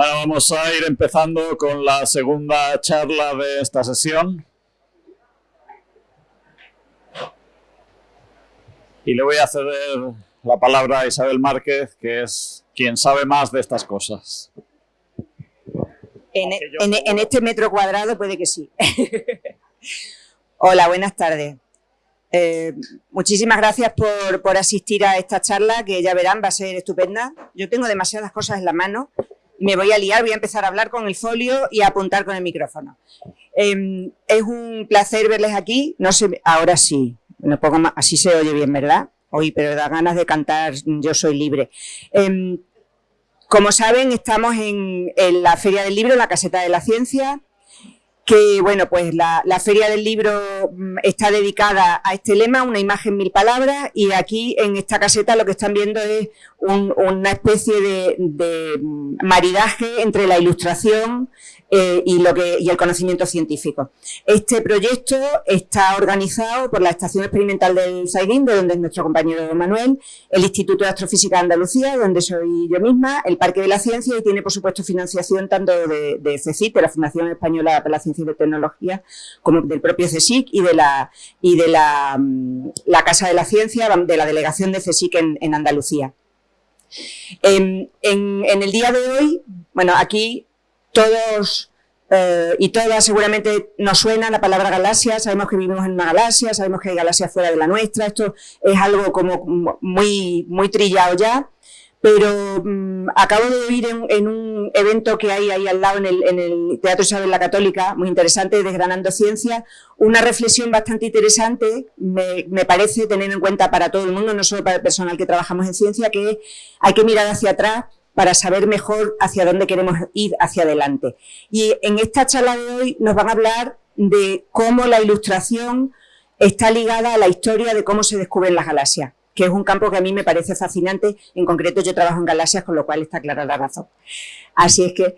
Bueno, vamos a ir empezando con la segunda charla de esta sesión. Y le voy a ceder la palabra a Isabel Márquez, que es quien sabe más de estas cosas. En, en este metro cuadrado puede que sí. Hola, buenas tardes. Eh, muchísimas gracias por, por, asistir a esta charla, que ya verán, va a ser estupenda. Yo tengo demasiadas cosas en la mano, me voy a liar, voy a empezar a hablar con el folio y a apuntar con el micrófono. Eh, es un placer verles aquí, no sé, ahora sí, no pongo más, así se oye bien, ¿verdad? Hoy, pero da ganas de cantar Yo soy libre. Eh, como saben, estamos en, la Feria del Libro, la Caseta de la Ciencia, que bueno, pues la, Feria del Libro mm, está dedicada a este lema, una imagen mil palabras, y aquí en esta caseta lo que están viendo es una especie de, de, maridaje entre la ilustración, eh, y, lo que, y el conocimiento científico. Este proyecto está organizado por la Estación Experimental del Saigín, de donde es nuestro compañero Manuel, el Instituto de Astrofísica de Andalucía, donde soy yo misma, el Parque de la Ciencia y tiene, por supuesto, financiación tanto de, de CECIT, de la Fundación Española para la Ciencia y la Tecnología, como del propio CSIC y de la, y de la, mm, la Casa de la Ciencia, de la delegación de CSIC en, en Andalucía. En, en, en, el día de hoy, bueno, aquí todos eh, y todas seguramente nos suena la palabra galaxia, sabemos que vivimos en una galaxia, sabemos que hay galaxias fuera de la nuestra, esto es algo como muy, muy trillado ya, pero mm, acabo de oír en, un evento que hay ahí al lado en el, en el Teatro Isabel la Católica, muy interesante, Desgranando Ciencia, una reflexión bastante interesante, me, me, parece tener en cuenta para todo el mundo, no solo para el personal que trabajamos en ciencia, que hay que mirar hacia atrás para saber mejor hacia dónde queremos ir hacia adelante. Y en esta charla de hoy nos van a hablar de cómo la ilustración está ligada a la historia de cómo se descubren las galaxias, que es un campo que a mí me parece fascinante. En concreto, yo trabajo en galaxias, con lo cual está clara la razón. Así es que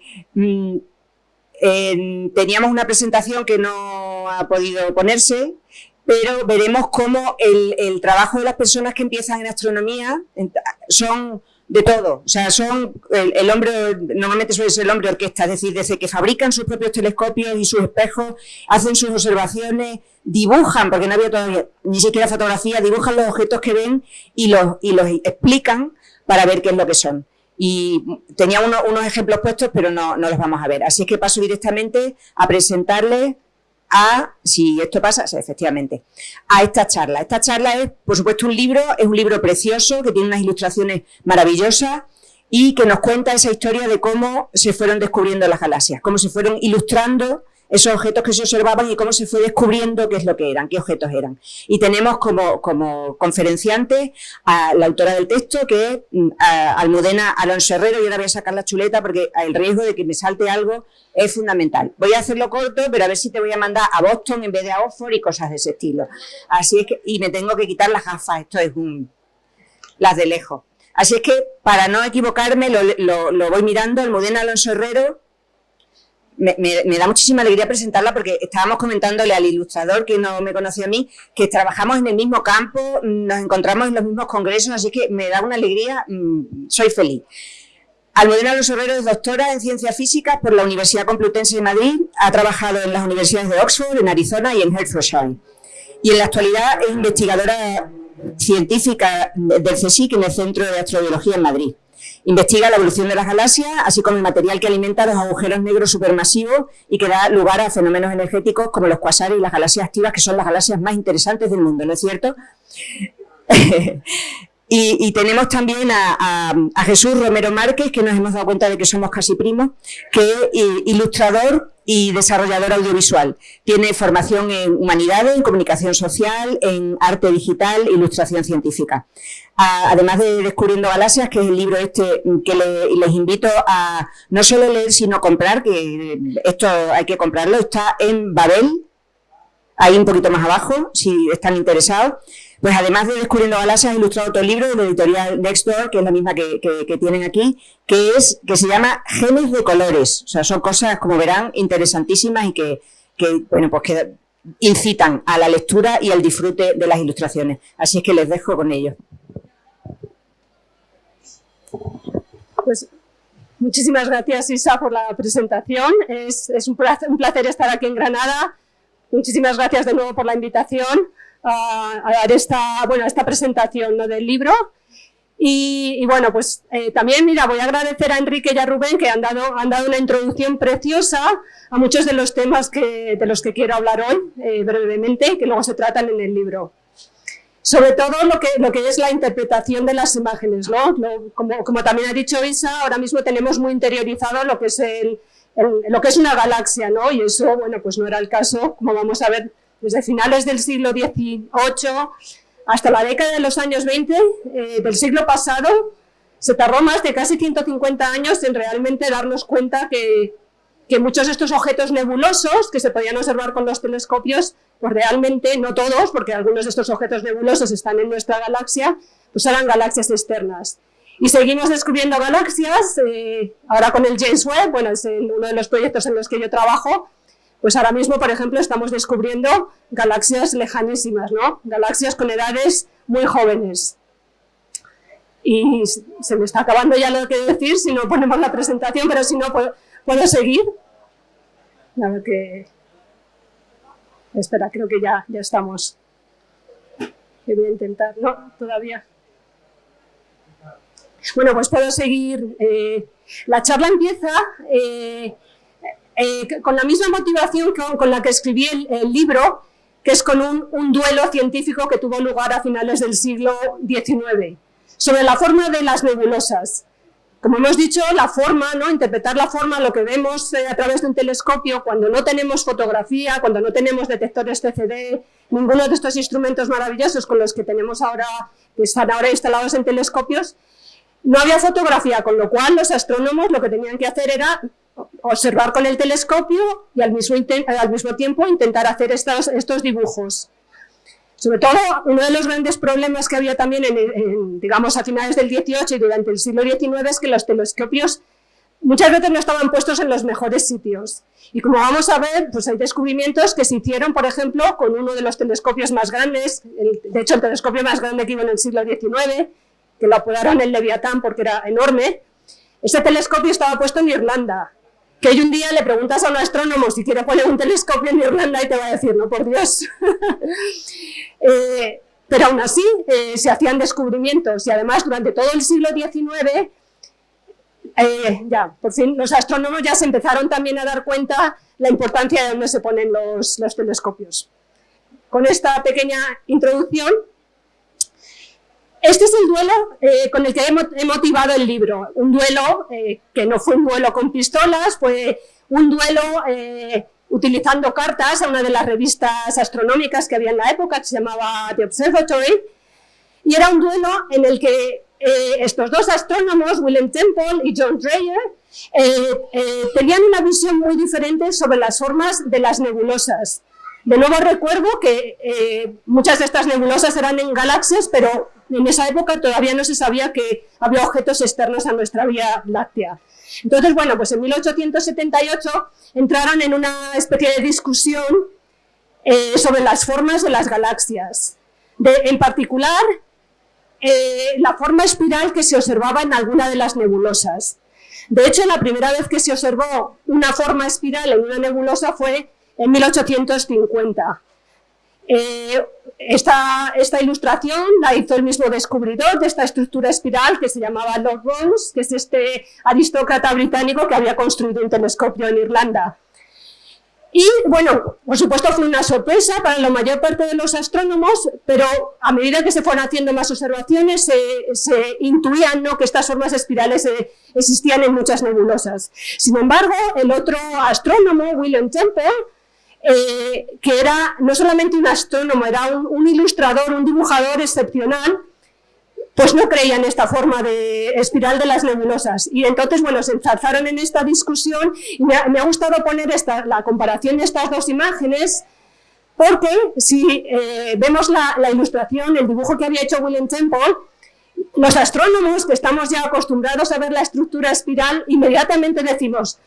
eh, teníamos una presentación que no ha podido ponerse, pero veremos cómo el trabajo de las personas que empiezan en astronomía son de todo. O sea, son el, hombre, normalmente suele ser el hombre orquesta, es decir, desde que fabrican sus propios telescopios y sus espejos, hacen sus observaciones, dibujan, porque no había todavía ni siquiera fotografía, dibujan los objetos que ven y los, y los explican para ver qué es lo que son. Y tenía uno, unos ejemplos puestos, pero no, no los vamos a ver. Así es que paso directamente a presentarles a, si esto pasa, efectivamente, a esta charla. Esta charla es, por supuesto, un libro, es un libro precioso que tiene unas ilustraciones maravillosas y que nos cuenta esa historia de cómo se fueron descubriendo las galaxias, cómo se fueron ilustrando esos objetos que se observaban y cómo se fue descubriendo qué es lo que eran, qué objetos eran. Y tenemos como, como conferenciante a la autora del texto, que es mm, Almudena Alonso Herrero, y ahora voy a sacar la chuleta porque el riesgo de que me salte algo es fundamental. Voy a hacerlo corto, pero a ver si te voy a mandar a Boston en vez de a Oxford y cosas de ese estilo. Así es que, y me tengo que quitar las gafas, esto es un, las de lejos. Así es que, para no equivocarme, lo, lo, lo voy mirando, Almudena Alonso Herrero, me, me, da muchísima alegría presentarla porque estábamos comentándole al ilustrador que no me conoció a mí, que trabajamos en el mismo campo, nos encontramos en los mismos congresos, así que me da una alegría, mmm, soy feliz. Almudena Los Herrero es doctora en Ciencias Físicas por la Universidad Complutense de Madrid, ha trabajado en las universidades de Oxford, en Arizona y en Hertfordshire. Y en la actualidad es investigadora científica del CSIC en el Centro de Astrobiología en Madrid. Investiga la evolución de las galaxias, así como el material que alimenta los agujeros negros supermasivos y que da lugar a fenómenos energéticos como los cuasares y las galaxias activas, que son las galaxias más interesantes del mundo, ¿no es cierto? Y, tenemos también a, a, a, Jesús Romero Márquez, que nos hemos dado cuenta de que somos casi primos, que es ilustrador y desarrollador audiovisual. Tiene formación en humanidades, en comunicación social, en arte digital, ilustración científica. Además de Descubriendo Galaxias, que es el libro este que le, les invito a no solo leer, sino comprar, que esto hay que comprarlo, está en Babel, ahí un poquito más abajo, si están interesados. Pues además de Descubriendo Galaxias, ha ilustrado otro libro de la editorial Nextdoor, que es la misma que, que, tienen aquí, que es que se llama Genes de Colores. O sea, son cosas, como verán, interesantísimas y que, que bueno, pues que incitan a la lectura y al disfrute de las ilustraciones. Así es que les dejo con ellos. Pues Muchísimas gracias, Isa, por la presentación. Es, un, placer, estar aquí en Granada. Muchísimas gracias de nuevo por la invitación a, dar esta, bueno, esta presentación del libro. Y, bueno, pues eh, también, mira, voy a agradecer a Enrique y a Rubén que han dado, han dado una introducción preciosa a muchos de los temas que, de los que quiero hablar hoy, eh, brevemente, que luego se tratan en el libro sobre todo lo que, lo que es la interpretación de las imágenes, ¿no? como, como, también ha dicho Isa, ahora mismo tenemos muy interiorizado lo que es, el, lo que es una galaxia, ¿no? Y eso, bueno, pues no era el caso, como vamos a ver, desde finales del siglo XVIII hasta la década de los años 20 eh, del siglo pasado, se tardó más de casi 150 años en realmente darnos cuenta que, que muchos de estos objetos nebulosos que se podían observar con los telescopios, pues realmente, no todos, porque algunos de estos objetos nebulosos están en nuestra galaxia, pues eran galaxias externas. Y seguimos descubriendo galaxias, eh, ahora con el James Webb, bueno, es uno de los proyectos en los que yo trabajo, pues ahora mismo, por ejemplo, estamos descubriendo galaxias lejanísimas, ¿no? Galaxias con edades muy jóvenes. Y se me está acabando ya lo que decir si no ponemos la presentación, pero si no, puedo, ¿puedo seguir. A qué... Espera, creo que ya, ya estamos. Que voy a intentar. No, todavía. Bueno, pues puedo seguir. Eh, la charla empieza eh, eh, con la misma motivación con, la que escribí el, libro, que es con un, un, duelo científico que tuvo lugar a finales del siglo XIX, sobre la forma de las nebulosas. Como hemos dicho, la forma, ¿no? interpretar la forma, lo que vemos eh, a través de un telescopio, cuando no tenemos fotografía, cuando no tenemos detectores CCD, ninguno de estos instrumentos maravillosos con los que tenemos ahora, que están ahora instalados en telescopios, no había fotografía, con lo cual los astrónomos lo que tenían que hacer era observar con el telescopio y al mismo, tiempo intentar hacer estos, dibujos. Sobre todo, uno de los grandes problemas que había también, en, digamos, a finales del 18 y durante el siglo XIX es que los telescopios muchas veces no estaban puestos en los mejores sitios. Y como vamos a ver, pues hay descubrimientos que se hicieron, por ejemplo, con uno de los telescopios más grandes, de hecho el telescopio más grande que iba en el siglo XIX, que lo apodaron el Leviatán porque era enorme. Ese telescopio estaba puesto en Irlanda, que hoy un día le preguntas a un astrónomo si quiere poner un telescopio en Irlanda y te va a decir, no, por Dios. Eh, pero aún así eh, se hacían descubrimientos y además durante todo el siglo XIX, eh, ya, por fin los astrónomos ya se empezaron también a dar cuenta la importancia de dónde se ponen los, los telescopios. Con esta pequeña introducción este es el duelo eh, con el que he motivado el libro, un duelo eh, que no fue un duelo con pistolas, fue un duelo eh, utilizando cartas a una de las revistas astronómicas que había en la época, que se llamaba The Observatory, y era un duelo en el que estos dos astrónomos, William Temple y John Dreyer, tenían una visión muy diferente sobre las formas de las nebulosas. De nuevo recuerdo que muchas de estas nebulosas eran en galaxias, pero en esa época todavía no se sabía que había objetos externos a nuestra Vía Láctea. Entonces, bueno, pues en 1878 entraron en una especie de discusión eh, sobre las formas de las galaxias. en particular, eh, la forma espiral que se observaba en alguna de las nebulosas. De hecho, la primera vez que se observó una forma espiral en una nebulosa fue en 1850. Eh, esta, esta, ilustración la hizo el mismo descubridor de esta estructura espiral que se llamaba Lord Ross, que es este aristócrata británico que había construido un telescopio en Irlanda. Y bueno, por supuesto fue una sorpresa para la mayor parte de los astrónomos, pero a medida que se fueron haciendo más observaciones se, intuían ¿no? que estas formas espirales eh, existían en muchas nebulosas. Sin embargo, el otro astrónomo, William Temple, eh, que era no solamente un astrónomo, era un, ilustrador, un dibujador excepcional, pues no creía en esta forma de espiral de las nebulosas. Y entonces, bueno, se enzarzaron en esta discusión y me ha, gustado poner esta, la comparación de estas dos imágenes porque si eh, vemos la, ilustración, el dibujo que había hecho William Temple, los astrónomos que estamos ya acostumbrados a ver la estructura espiral, inmediatamente decimos,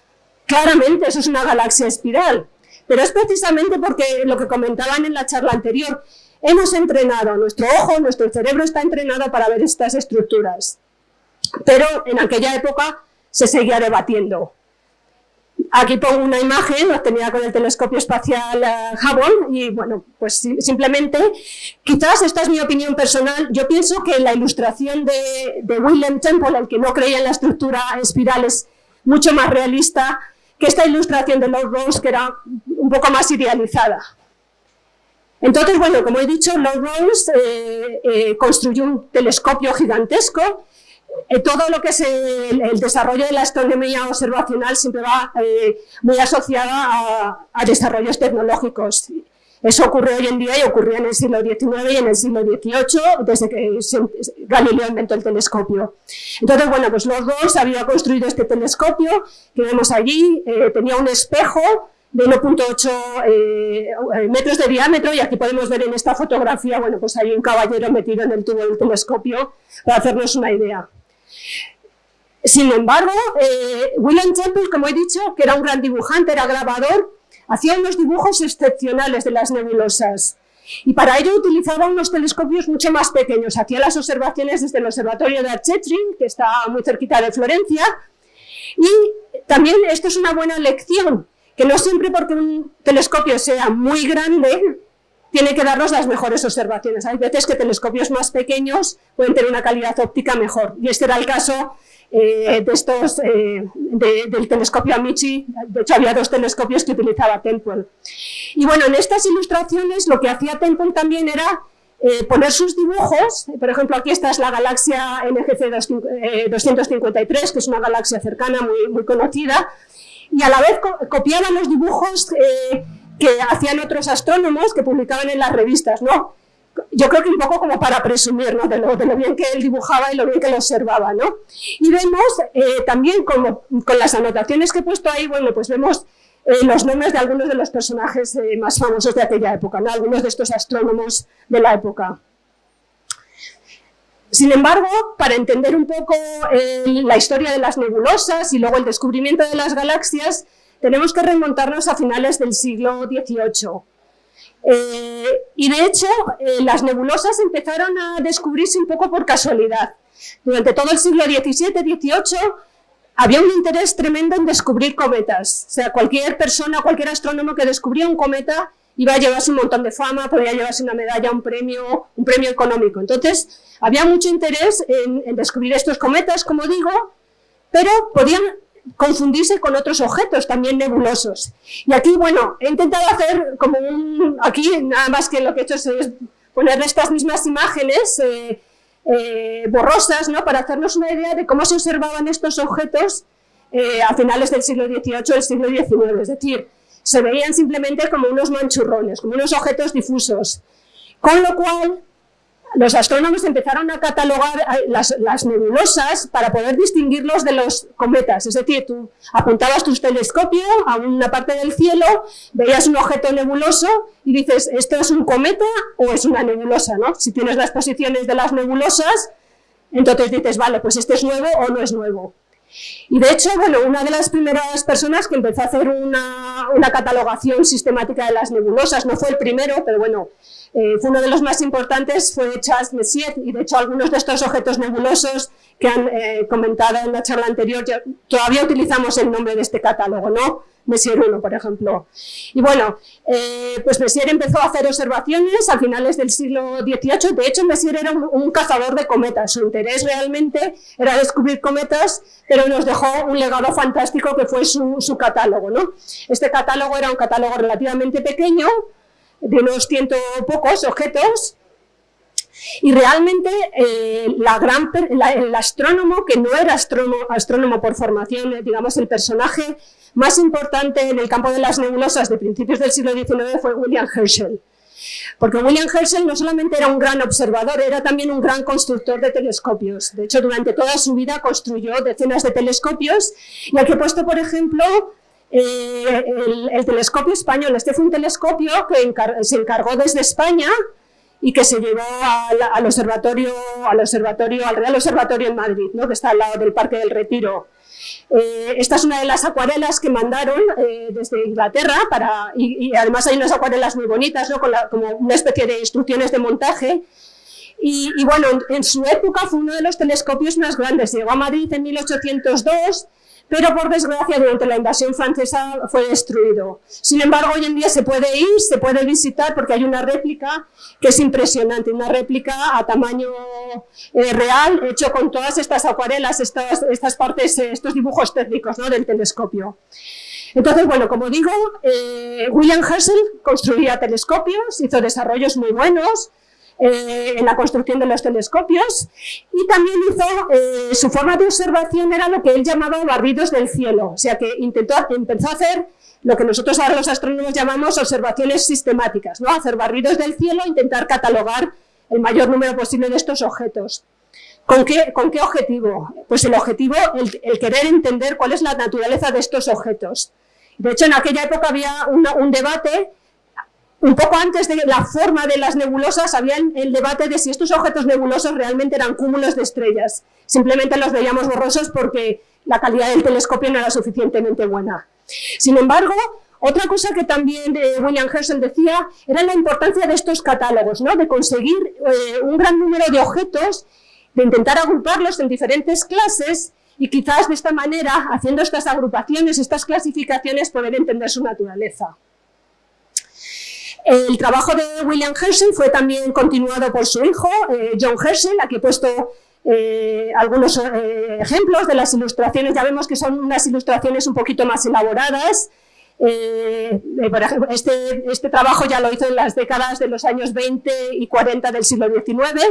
claramente eso es una galaxia espiral. Pero es precisamente porque lo que comentaban en la charla anterior, hemos entrenado, nuestro ojo, nuestro cerebro está entrenado para ver estas estructuras. Pero en aquella época se seguía debatiendo. Aquí pongo una imagen obtenida con el telescopio espacial eh, Hubble y bueno, pues simplemente, quizás esta es mi opinión personal, yo pienso que la ilustración de, de William Temple, el que no creía en la estructura espiral, es mucho más realista que esta ilustración de Lord Rose, que era un poco más idealizada. Entonces, bueno, como he dicho, Lord Rose eh, eh, construyó un telescopio gigantesco eh, todo lo que es el, desarrollo de la astronomía observacional siempre va eh, muy asociada a, desarrollos tecnológicos. Eso ocurre hoy en día y ocurría en el siglo XIX y en el siglo XVIII, desde que Galileo inventó el telescopio. Entonces, bueno, pues los dos había construido este telescopio que vemos allí, eh, tenía un espejo de 1.8 metros de diámetro y aquí podemos ver en esta fotografía, bueno, pues hay un caballero metido en el tubo del telescopio para hacernos una idea. Sin embargo, eh, William Temple, como he dicho, que era un gran dibujante, era grabador, hacía unos dibujos excepcionales de las nebulosas. Y para ello utilizaba unos telescopios mucho más pequeños. Hacía las observaciones desde el observatorio de Archetri, que está muy cerquita de Florencia. Y también esto es una buena lección, que no siempre porque un telescopio sea muy grande, tiene que darnos las mejores observaciones. Hay veces que telescopios más pequeños pueden tener una calidad óptica mejor. Y este era el caso eh, de estos, eh, del telescopio Amici, de hecho había dos telescopios que utilizaba Temple. Y bueno, en estas ilustraciones lo que hacía Temple también era eh, poner sus dibujos, por ejemplo aquí esta es la galaxia NGC 253, que es una galaxia cercana, muy, muy conocida, y a la vez copiaba los dibujos que hacían otros astrónomos que publicaban en las revistas, ¿no? Yo creo que un poco como para presumir ¿no? de, lo, bien que él dibujaba y lo bien que lo observaba. ¿no? Y vemos eh, también como, con las anotaciones que he puesto ahí, bueno, pues vemos eh, los nombres de algunos de los personajes eh, más famosos de aquella época, ¿no? algunos de estos astrónomos de la época. Sin embargo, para entender un poco la historia de las nebulosas y luego el descubrimiento de las galaxias, tenemos que remontarnos a finales del siglo XVIII. Eh, y de hecho, eh, las nebulosas empezaron a descubrirse un poco por casualidad. Durante todo el siglo XVII-XVIII había un interés tremendo en descubrir cometas. O sea, cualquier persona, cualquier astrónomo que descubría un cometa iba a llevarse un montón de fama, podía llevarse una medalla, un premio, un premio económico. Entonces, había mucho interés en, en descubrir estos cometas, como digo, pero podían confundirse con otros objetos también nebulosos. Y aquí, bueno, he intentado hacer como un... Aquí nada más que lo que he hecho es poner estas mismas imágenes eh, eh, borrosas, ¿no? Para hacernos una idea de cómo se observaban estos objetos eh, a finales del siglo XVIII, del siglo XIX. Es decir, se veían simplemente como unos manchurrones, como unos objetos difusos. Con lo cual, los astrónomos empezaron a catalogar eh, las, nebulosas para poder distinguirlos de los cometas. Es decir, tú apuntabas tu telescopio a una parte del cielo, veías un objeto nebuloso y dices, ¿esto es un cometa o es una nebulosa? ¿no? Si tienes las posiciones de las nebulosas, entonces dices, vale, pues este es nuevo o no es nuevo. Y de hecho, bueno, una de las primeras personas que empezó a hacer una, una catalogación sistemática de las nebulosas, no fue el primero, pero bueno, eh, fue uno de los más importantes, fue Charles Messier, y de hecho algunos de estos objetos nebulosos que han eh, comentado en la charla anterior, todavía utilizamos el nombre de este catálogo, ¿no? Messier 1, por ejemplo. Y bueno, eh, pues Messier empezó a hacer observaciones a finales del siglo XVIII, de hecho Messier era un, cazador de cometas, su interés realmente era descubrir cometas, pero nos dejó un legado fantástico que fue su, su catálogo, ¿no? Este catálogo era un catálogo relativamente pequeño, de unos ciento pocos objetos, y realmente eh, gran, el astrónomo, que no era astrónomo, astrónomo por formación, eh, digamos el personaje más importante en el campo de las nebulosas de principios del siglo XIX fue William Herschel. Porque William Herschel no solamente era un gran observador, era también un gran constructor de telescopios. De hecho, durante toda su vida construyó decenas de telescopios y aquí he puesto, por ejemplo, eh, el, telescopio español. Este fue un telescopio que se encargó desde España y que se llevó al, observatorio, al observatorio, al Real Observatorio en Madrid, ¿no? que está al lado del Parque del Retiro. Eh, esta es una de las acuarelas que mandaron eh, desde Inglaterra, para, y, además hay unas acuarelas muy bonitas, ¿no? como una especie de instrucciones de montaje, Y, bueno, en, su época fue uno de los telescopios más grandes. Llegó a Madrid en 1802, pero por desgracia durante la invasión francesa fue destruido. Sin embargo, hoy en día se puede ir, se puede visitar porque hay una réplica que es impresionante, una réplica a tamaño eh, real, hecho con todas estas acuarelas, estas, estas partes, eh, estos dibujos técnicos ¿no? del telescopio. Entonces, bueno, como digo, eh, William Herschel construía telescopios, hizo desarrollos muy buenos, eh, en la construcción de los telescopios y también hizo, eh, su forma de observación era lo que él llamaba barridos del cielo, o sea que intentó, empezó a hacer lo que nosotros ahora los astrónomos llamamos observaciones sistemáticas, ¿no? hacer barridos del cielo intentar catalogar el mayor número posible de estos objetos. ¿Con qué, ¿Con qué objetivo? Pues el objetivo, el, el, querer entender cuál es la naturaleza de estos objetos. De hecho, en aquella época había un debate un poco antes de la forma de las nebulosas había el debate de si estos objetos nebulosos realmente eran cúmulos de estrellas. Simplemente los veíamos borrosos porque la calidad del telescopio no era suficientemente buena. Sin embargo, otra cosa que también William Herschel decía era la importancia de estos catálogos, ¿no? de conseguir eh, un gran número de objetos, de intentar agruparlos en diferentes clases y quizás de esta manera, haciendo estas agrupaciones, estas clasificaciones, poder entender su naturaleza. El trabajo de William Herschel fue también continuado por su hijo, eh, John Herschel, aquí he puesto eh, algunos eh, ejemplos de las ilustraciones, ya vemos que son unas ilustraciones un poquito más elaboradas. por ejemplo, este, este, trabajo ya lo hizo en las décadas de los años 20 y 40 del siglo XIX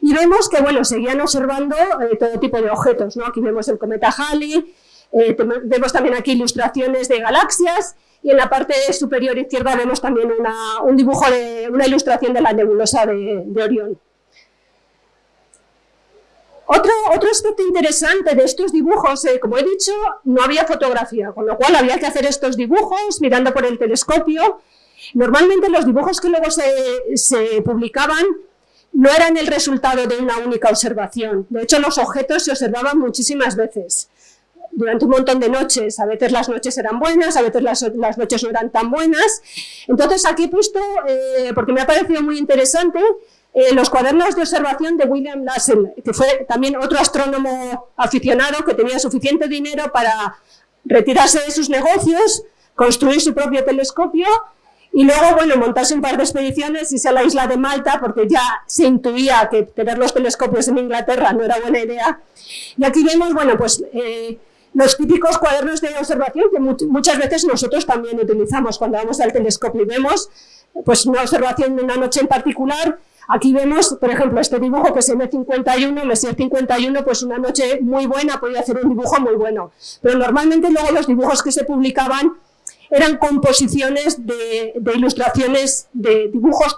y vemos que bueno, seguían observando todo tipo de objetos. ¿no? Aquí vemos el cometa Halley, vemos también aquí ilustraciones de galaxias y en la parte superior izquierda vemos también un dibujo de una ilustración de la nebulosa de, Orión. Otro, otro, aspecto interesante de estos dibujos, eh, como he dicho, no había fotografía, con lo cual había que hacer estos dibujos mirando por el telescopio. Normalmente los dibujos que luego se, se publicaban no eran el resultado de una única observación. De hecho, los objetos se observaban muchísimas veces durante un montón de noches. A veces las noches eran buenas, a veces las, noches no eran tan buenas. Entonces aquí he puesto, eh, porque me ha parecido muy interesante, eh, los cuadernos de observación de William Lassell, que fue también otro astrónomo aficionado que tenía suficiente dinero para retirarse de sus negocios, construir su propio telescopio y luego, bueno, montarse un par de expediciones, irse a la isla de Malta, porque ya se intuía que tener los telescopios en Inglaterra no era buena idea. Y aquí vemos, bueno, pues eh, los típicos cuadernos de observación que muchas veces nosotros también utilizamos cuando vamos al telescopio y vemos pues, una observación de una noche en particular. Aquí vemos, por ejemplo, este dibujo que es M51, Messier 51, pues una noche muy buena, podía hacer un dibujo muy bueno. Pero normalmente luego los dibujos que se publicaban eran composiciones de, ilustraciones, de dibujos,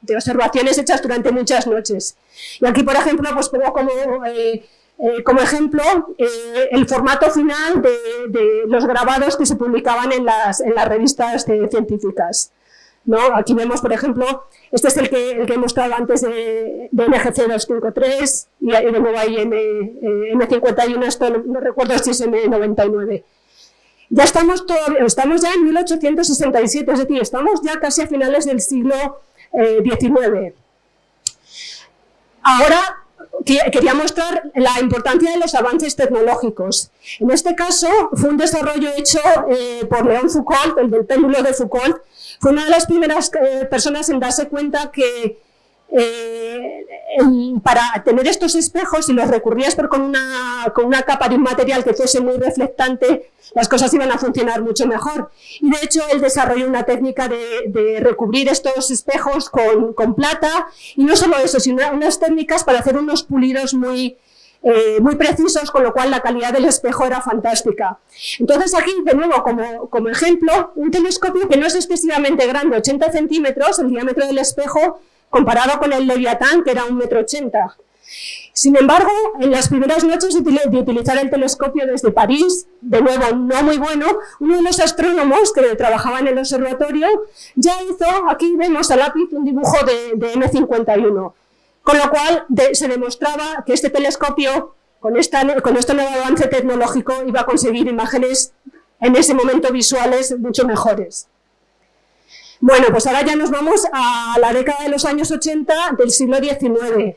de observaciones hechas durante muchas noches. Y aquí, por ejemplo, pues pongo como... Eh, eh, como ejemplo, eh, el formato final de, los grabados que se publicaban en las, revistas científicas. Aquí vemos, por ejemplo, este es el que, he mostrado antes de, de NGC 253 y de nuevo ahí M, eh, M51, esto no, recuerdo si es M99. Ya estamos, estamos ya en 1867, es decir, estamos ya casi a finales del siglo XIX. Ahora quería mostrar la importancia de los avances tecnológicos. En este caso, fue un desarrollo hecho eh, por León Foucault, el del péndulo de Foucault. Fue una de las primeras eh, personas en darse cuenta que eh, para tener estos espejos, si los recurrías pero con una, con una capa de un material que fuese muy reflectante, las cosas iban a funcionar mucho mejor. Y de hecho él desarrolló una técnica de, recubrir estos espejos con, con, plata, y no solo eso, sino unas técnicas para hacer unos pulidos muy, eh, muy precisos, con lo cual la calidad del espejo era fantástica. Entonces aquí, de nuevo, como, como ejemplo, un telescopio que no es excesivamente grande, 80 centímetros, el diámetro del espejo, comparado con el Leviatán, que era un metro ochenta. Sin embargo, en las primeras noches de utilizar el telescopio desde París, de nuevo no muy bueno, uno de los astrónomos que trabajaba en el observatorio ya hizo, aquí vemos a lápiz, un dibujo de, M51, con lo cual se demostraba que este telescopio, con, esta, con este nuevo avance tecnológico, iba a conseguir imágenes en ese momento visuales mucho mejores. Bueno, pues ahora ya nos vamos a la década de los años 80 del siglo XIX.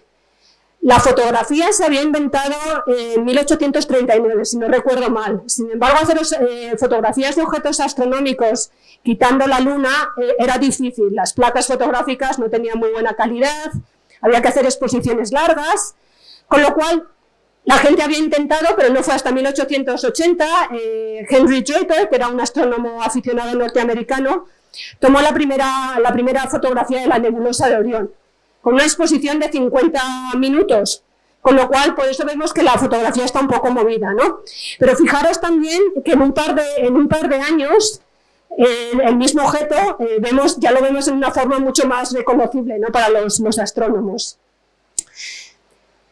La fotografía se había inventado en 1839, si no recuerdo mal. Sin embargo, hacer eh, fotografías de objetos astronómicos quitando la luna eh, era difícil. Las placas fotográficas no tenían muy buena calidad, había que hacer exposiciones largas, con lo cual la gente había intentado, pero no fue hasta 1880, eh, Henry Draper, que era un astrónomo aficionado norteamericano, tomó la primera, la primera fotografía de la nebulosa de Orión con una exposición de 50 minutos, con lo cual por eso vemos que la fotografía está un poco movida, ¿no? Pero fijaros también que en un par de, en un par de años el mismo objeto eh, vemos, ya lo vemos en una forma mucho más reconocible ¿no? para los, los astrónomos.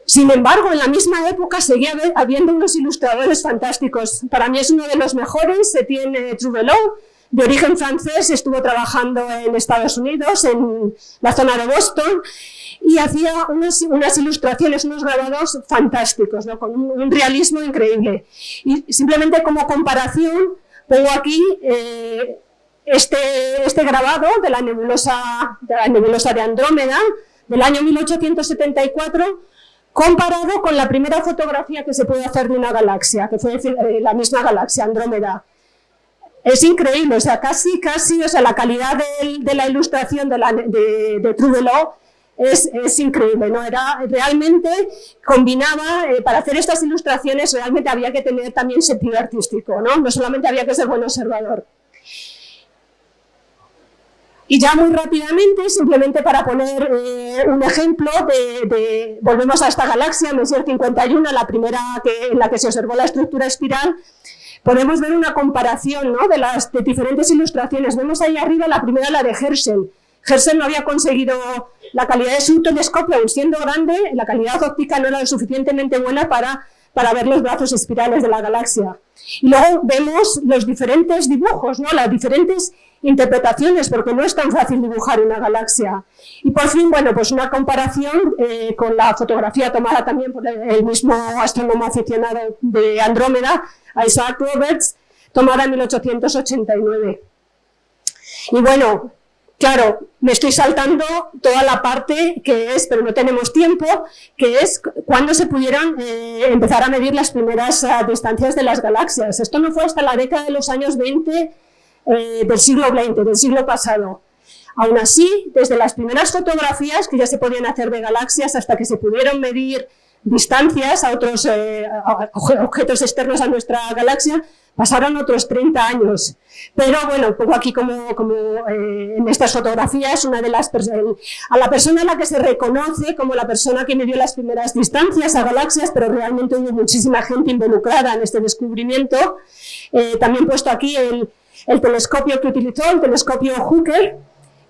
Sin embargo, en la misma época seguía habiendo unos ilustradores fantásticos. Para mí es uno de los mejores, se tiene Trouvelot, de origen francés, estuvo trabajando en Estados Unidos, en la zona de Boston, y hacía unas, unas ilustraciones, unos grabados fantásticos, ¿no? con un, realismo increíble. Y simplemente como comparación, pongo aquí eh, este, este grabado de la, nebulosa, de la nebulosa de Andrómeda, del año 1874, comparado con la primera fotografía que se puede hacer de una galaxia, que fue eh, la misma galaxia, Andrómeda es increíble, o sea, casi, casi, o sea, la calidad de, la ilustración de, la, es, increíble, ¿no? Era, realmente combinaba, eh, para hacer estas ilustraciones realmente había que tener también sentido artístico, ¿no? No solamente había que ser buen observador. Y ya muy rápidamente, simplemente para poner eh, un ejemplo, de, volvemos a esta galaxia, Messier 51, la primera en la que se observó la estructura espiral, podemos ver una comparación ¿no? de las diferentes ilustraciones. Vemos ahí arriba la primera, la de Herschel. Herschel no había conseguido la calidad de su telescopio, aun siendo grande, la calidad óptica no era lo suficientemente buena para, para ver los brazos espirales de la galaxia. Y luego vemos los diferentes dibujos, ¿no? las diferentes interpretaciones, porque no es tan fácil dibujar una galaxia. Y por fin, bueno, pues una comparación eh, con la fotografía tomada también por el mismo astrónomo aficionado de Andrómeda, Isaac Roberts, tomada en 1889. Y bueno, claro, me estoy saltando toda la parte que es, pero no tenemos tiempo, que es cuando se pudieron eh, empezar a medir las primeras ah, distancias de las galaxias. Esto no fue hasta la década de los años 20 eh, del siglo XX, del siglo pasado. Aún así, desde las primeras fotografías que ya se podían hacer de galaxias hasta que se pudieron medir distancias a otros eh, objetos externos a nuestra galaxia, pasaron otros 30 años. Pero bueno, pongo aquí como, como eh, en estas fotografías una de las a la persona a la que se reconoce como la persona que midió las primeras distancias a galaxias, pero realmente hubo muchísima gente involucrada en este descubrimiento. Eh, también puesto aquí el, el telescopio que utilizó, el telescopio Hooker,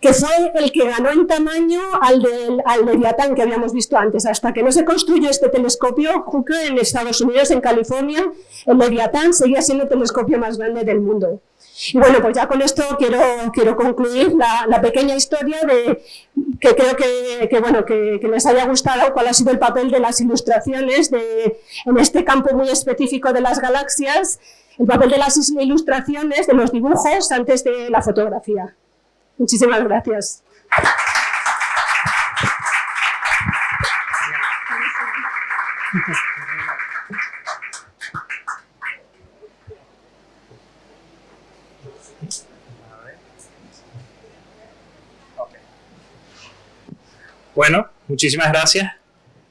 que fue el que ganó en tamaño al, del, al que habíamos visto antes. Hasta que no se construyó este telescopio, Hooker en Estados Unidos, en California, el Leviatán seguía siendo el telescopio más grande del mundo. Y bueno, pues ya con esto quiero, quiero concluir la, pequeña historia de que creo que, bueno, que, les haya gustado cuál ha sido el papel de las ilustraciones de, en este campo muy específico de las galaxias, el papel de las ilustraciones, de los dibujos antes de la fotografía. Muchísimas gracias. Bueno, muchísimas gracias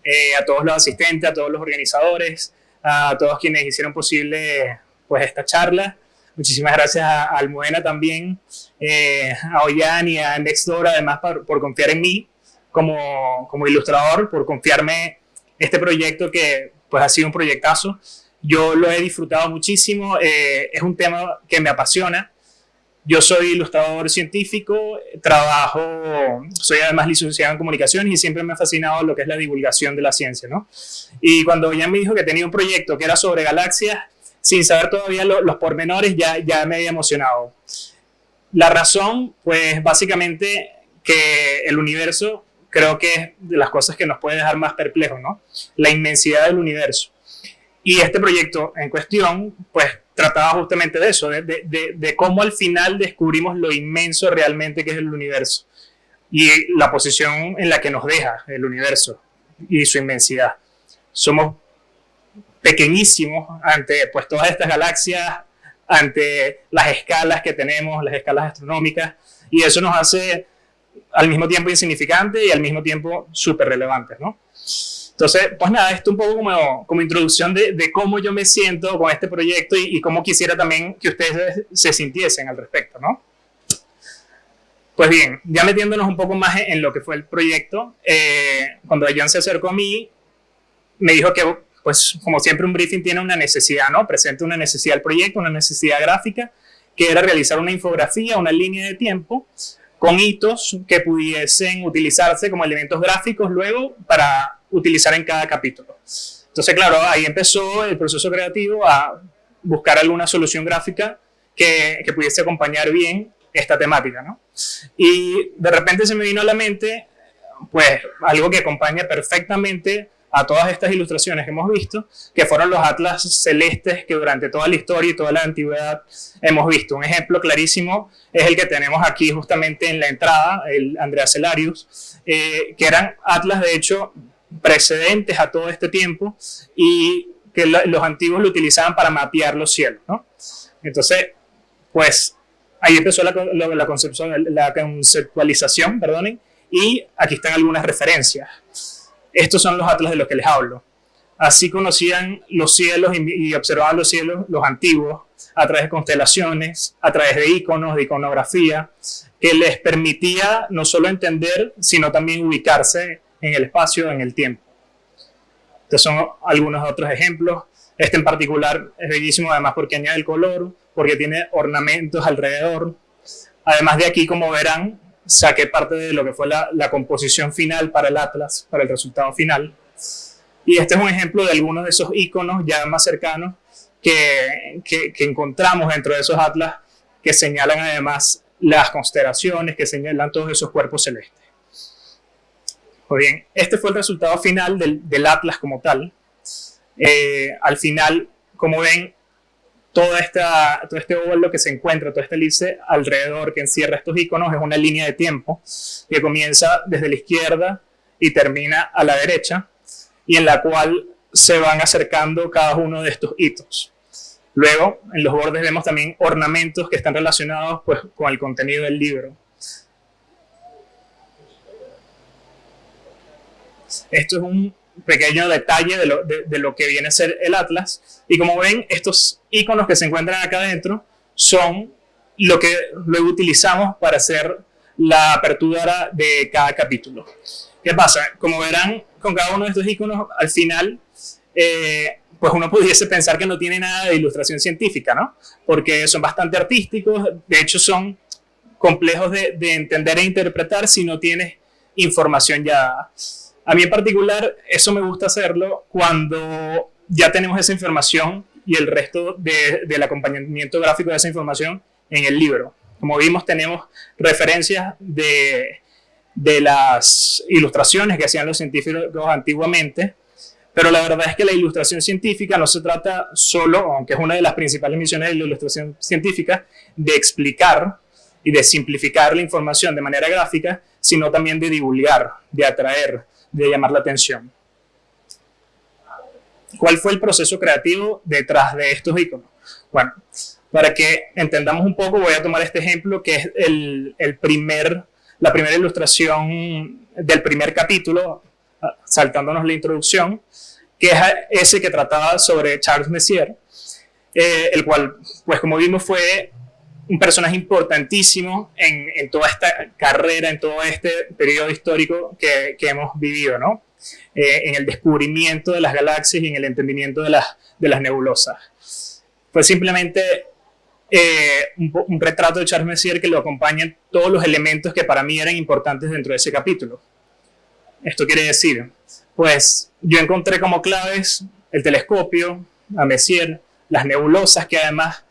eh, a todos los asistentes, a todos los organizadores, a todos quienes hicieron posible pues, esta charla. Muchísimas gracias a, Almudena también, eh, a Ollán y a Nextdoor además por, confiar en mí como, como, ilustrador, por confiarme este proyecto que pues ha sido un proyectazo. Yo lo he disfrutado muchísimo, eh, es un tema que me apasiona. Yo soy ilustrador científico, trabajo, soy además licenciado en comunicaciones y siempre me ha fascinado lo que es la divulgación de la ciencia, ¿no? Y cuando ya me dijo que tenía un proyecto que era sobre galaxias, sin saber todavía los pormenores, ya, ya me había emocionado. La razón, pues básicamente que el universo creo que es de las cosas que nos puede dejar más perplejos, ¿no? La inmensidad del universo. Y este proyecto en cuestión, pues trataba justamente de eso, de, de, de, cómo al final descubrimos lo inmenso realmente que es el universo y la posición en la que nos deja el universo y su inmensidad. Somos pequeñísimos ante pues, todas estas galaxias, ante las escalas que tenemos, las escalas astronómicas, y eso nos hace al mismo tiempo insignificante y al mismo tiempo súper relevantes, ¿no? Entonces, pues nada, esto un poco como, como introducción de, de, cómo yo me siento con este proyecto y, y, cómo quisiera también que ustedes se sintiesen al respecto, ¿no? Pues bien, ya metiéndonos un poco más en, lo que fue el proyecto, eh, cuando John se acercó a mí, me dijo que, pues como siempre un briefing tiene una necesidad, ¿no? Presenta una necesidad del proyecto, una necesidad gráfica, que era realizar una infografía, una línea de tiempo, con hitos que pudiesen utilizarse como elementos gráficos luego para utilizar en cada capítulo. Entonces, claro, ahí empezó el proceso creativo a buscar alguna solución gráfica que, que pudiese acompañar bien esta temática, ¿no? Y de repente se me vino a la mente, pues, algo que acompaña perfectamente a todas estas ilustraciones que hemos visto, que fueron los atlas celestes que durante toda la historia y toda la antigüedad hemos visto. Un ejemplo clarísimo es el que tenemos aquí justamente en la entrada, el Andrea Celarius, eh, que eran atlas de hecho precedentes a todo este tiempo y que los antiguos lo utilizaban para mapear los cielos. ¿no? Entonces, pues ahí empezó la, la, la, conceptualización, perdonen, y aquí están algunas referencias. Estos son los atlas de los que les hablo. Así conocían los cielos y observaban los cielos los antiguos a través de constelaciones, a través de iconos, de iconografía, que les permitía no solo entender, sino también ubicarse en el espacio, en el tiempo. Estos son algunos otros ejemplos. Este en particular es bellísimo además porque añade el color, porque tiene ornamentos alrededor. Además de aquí, como verán, saqué parte de lo que fue la, composición final para el Atlas, para el resultado final. Y este es un ejemplo de algunos de esos iconos ya más cercanos que, que, encontramos dentro de esos Atlas que señalan además las constelaciones, que señalan todos esos cuerpos celestes. Pues bien, este fue el resultado final del, del Atlas como tal. Eh, al final, como ven, toda esta, todo este óvalo que se encuentra, toda esta elipse alrededor que encierra estos iconos es una línea de tiempo que comienza desde la izquierda y termina a la derecha y en la cual se van acercando cada uno de estos hitos. Luego, en los bordes vemos también ornamentos que están relacionados pues, con el contenido del libro. Esto es un pequeño detalle de lo, de, lo, que viene a ser el Atlas. Y como ven, estos iconos que se encuentran acá adentro son lo que luego utilizamos para hacer la apertura de cada capítulo. ¿Qué pasa? Como verán, con cada uno de estos iconos, al final, eh, pues uno pudiese pensar que no tiene nada de ilustración científica, ¿no? Porque son bastante artísticos, de hecho son complejos de, de entender e interpretar si no tienes información ya a mí en particular, eso me gusta hacerlo cuando ya tenemos esa información y el resto de, del acompañamiento gráfico de esa información en el libro. Como vimos, tenemos referencias de, de las ilustraciones que hacían los científicos antiguamente, pero la verdad es que la ilustración científica no se trata solo, aunque es una de las principales misiones de la ilustración científica, de explicar y de simplificar la información de manera gráfica, sino también de divulgar, de atraer, de llamar la atención. ¿Cuál fue el proceso creativo detrás de estos iconos? Bueno, para que entendamos un poco, voy a tomar este ejemplo que es el, el primer, la primera ilustración del primer capítulo, ah, saltándonos la introducción, que es ese que trataba sobre Charles Messier, eh, el cual, pues como vimos, fue un personaje importantísimo en, toda esta carrera, en todo este periodo histórico que, hemos vivido, ¿no? Eh, en el descubrimiento de las galaxias y en el entendimiento de las, de las nebulosas. Fue simplemente eh, un, un, retrato de Charles Messier que lo acompañan todos los elementos que para mí eran importantes dentro de ese capítulo. Esto quiere decir, pues yo encontré como claves el telescopio, a Messier, las nebulosas que además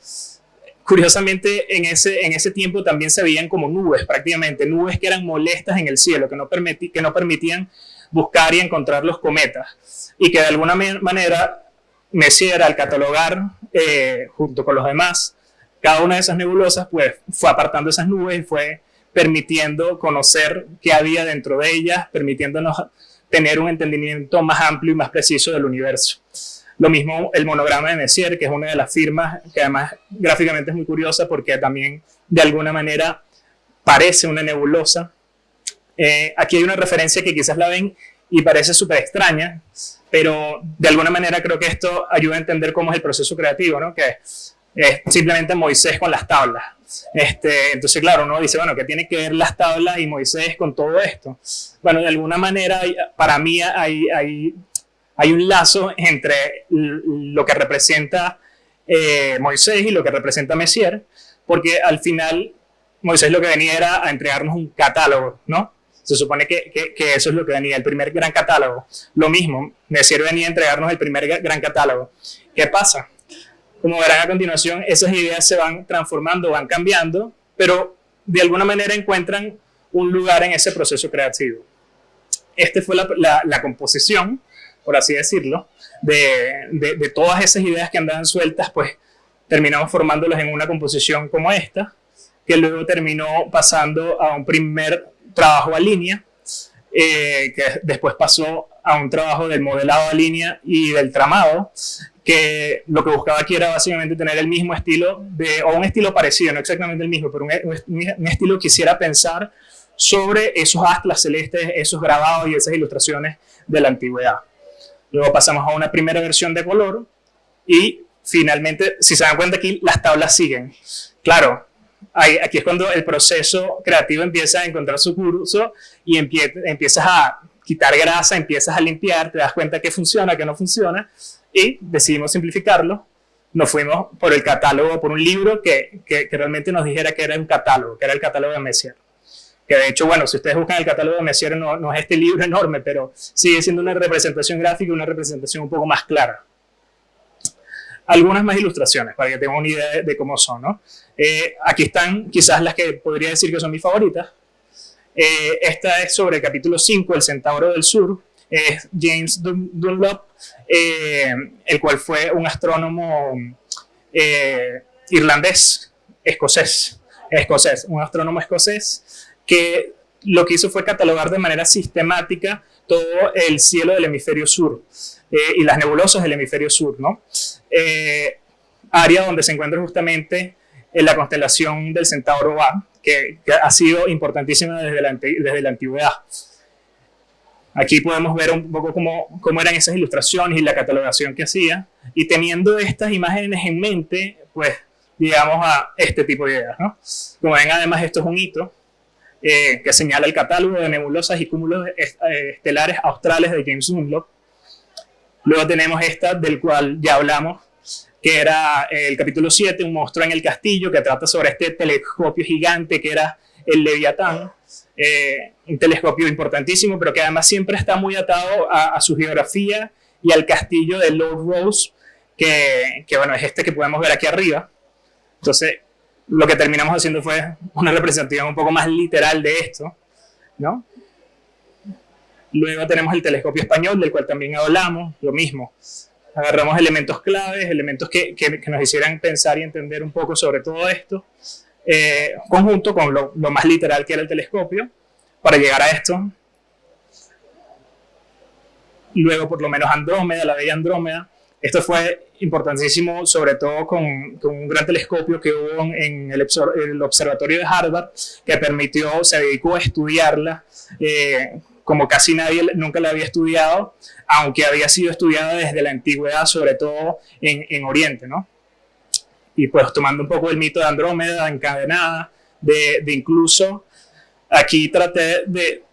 curiosamente en ese, en ese tiempo también se veían como nubes prácticamente, nubes que eran molestas en el cielo, que no, permití, que no permitían buscar y encontrar los cometas. Y que de alguna manera Messier al catalogar eh, junto con los demás, cada una de esas nebulosas pues fue apartando esas nubes y fue permitiendo conocer qué había dentro de ellas, permitiéndonos tener un entendimiento más amplio y más preciso del universo. Lo mismo el monograma de Messier, que es una de las firmas que además gráficamente es muy curiosa porque también de alguna manera parece una nebulosa. Eh, aquí hay una referencia que quizás la ven y parece súper extraña, pero de alguna manera creo que esto ayuda a entender cómo es el proceso creativo, ¿no? que es simplemente Moisés con las tablas. Este, entonces, claro, uno dice, bueno, ¿qué tiene que ver las tablas y Moisés con todo esto? Bueno, de alguna manera, para mí hay, hay, hay un lazo entre lo que representa eh, Moisés y lo que representa Messier, porque al final Moisés lo que venía era a entregarnos un catálogo, ¿no? Se supone que, que, eso es lo que venía, el primer gran catálogo. Lo mismo, Messier venía a entregarnos el primer gran catálogo. ¿Qué pasa? Como verán a continuación, esas ideas se van transformando, van cambiando, pero de alguna manera encuentran un lugar en ese proceso creativo. Esta fue la, la, composición, por así decirlo, de, de, de, todas esas ideas que andaban sueltas, pues terminamos formándolas en una composición como esta, que luego terminó pasando a un primer trabajo a línea, eh, que después pasó a un trabajo del modelado a línea y del tramado, que lo que buscaba aquí era básicamente tener el mismo estilo, de, o un estilo parecido, no exactamente el mismo, pero un, estilo que quisiera pensar sobre esos atlas celestes, esos grabados y esas ilustraciones de la antigüedad. Luego pasamos a una primera versión de color y finalmente, si se dan cuenta aquí, las tablas siguen. Claro, aquí es cuando el proceso creativo empieza a encontrar su curso y empiezas a quitar grasa, empiezas a limpiar, te das cuenta que funciona, que no funciona, y decidimos simplificarlo. Nos fuimos por el catálogo, por un libro que, que, realmente nos dijera que era un catálogo, que era el catálogo de Messier. Que de hecho, bueno, si ustedes buscan el catálogo de Messier, no, no es este libro enorme, pero sigue siendo una representación gráfica, una representación un poco más clara algunas más ilustraciones para que tengan una idea de, cómo son. ¿no? Eh, aquí están quizás las que podría decir que son mis favoritas. Eh, esta es sobre el capítulo 5, El Centauro del Sur. Es James Dunlop, eh, el cual fue un astrónomo irlandés, escocés, escocés, un astrónomo escocés que lo que hizo fue catalogar de manera sistemática todo el cielo del hemisferio sur. Eh, y las nebulosas del hemisferio sur, ¿no? Eh, área donde se encuentra justamente en la constelación del Centauro A, que, ha sido importantísima desde la, desde la antigüedad. Aquí podemos ver un poco cómo, cómo, eran esas ilustraciones y la catalogación que hacía. Y teniendo estas imágenes en mente, pues llegamos a este tipo de ideas. ¿no? Como ven, además, esto es un hito eh, que señala el catálogo de nebulosas y cúmulos estelares australes de James Dunlop, Luego tenemos esta, del cual ya hablamos, que era el capítulo 7, un monstruo en el castillo, que trata sobre este telescopio gigante que era el Leviatán. Eh, un telescopio importantísimo, pero que además siempre está muy atado a, su geografía y al castillo de Lord Rose, que, que, bueno, es este que podemos ver aquí arriba. Entonces, lo que terminamos haciendo fue una representación un poco más literal de esto, ¿no? Luego tenemos el telescopio español, del cual también hablamos, lo mismo. Agarramos elementos claves, elementos que, que, nos hicieran pensar y entender un poco sobre todo esto, eh, conjunto con lo, lo, más literal que era el telescopio, para llegar a esto. Luego, por lo menos, Andrómeda, la bella Andrómeda. Esto fue importantísimo, sobre todo con, un gran telescopio que hubo en el, observatorio de Harvard, que permitió, se dedicó a estudiarla eh, como casi nadie nunca la había estudiado, aunque había sido estudiada desde la antigüedad, sobre todo en, en Oriente, ¿no? Y pues tomando un poco el mito de Andrómeda encadenada, de, incluso aquí traté de,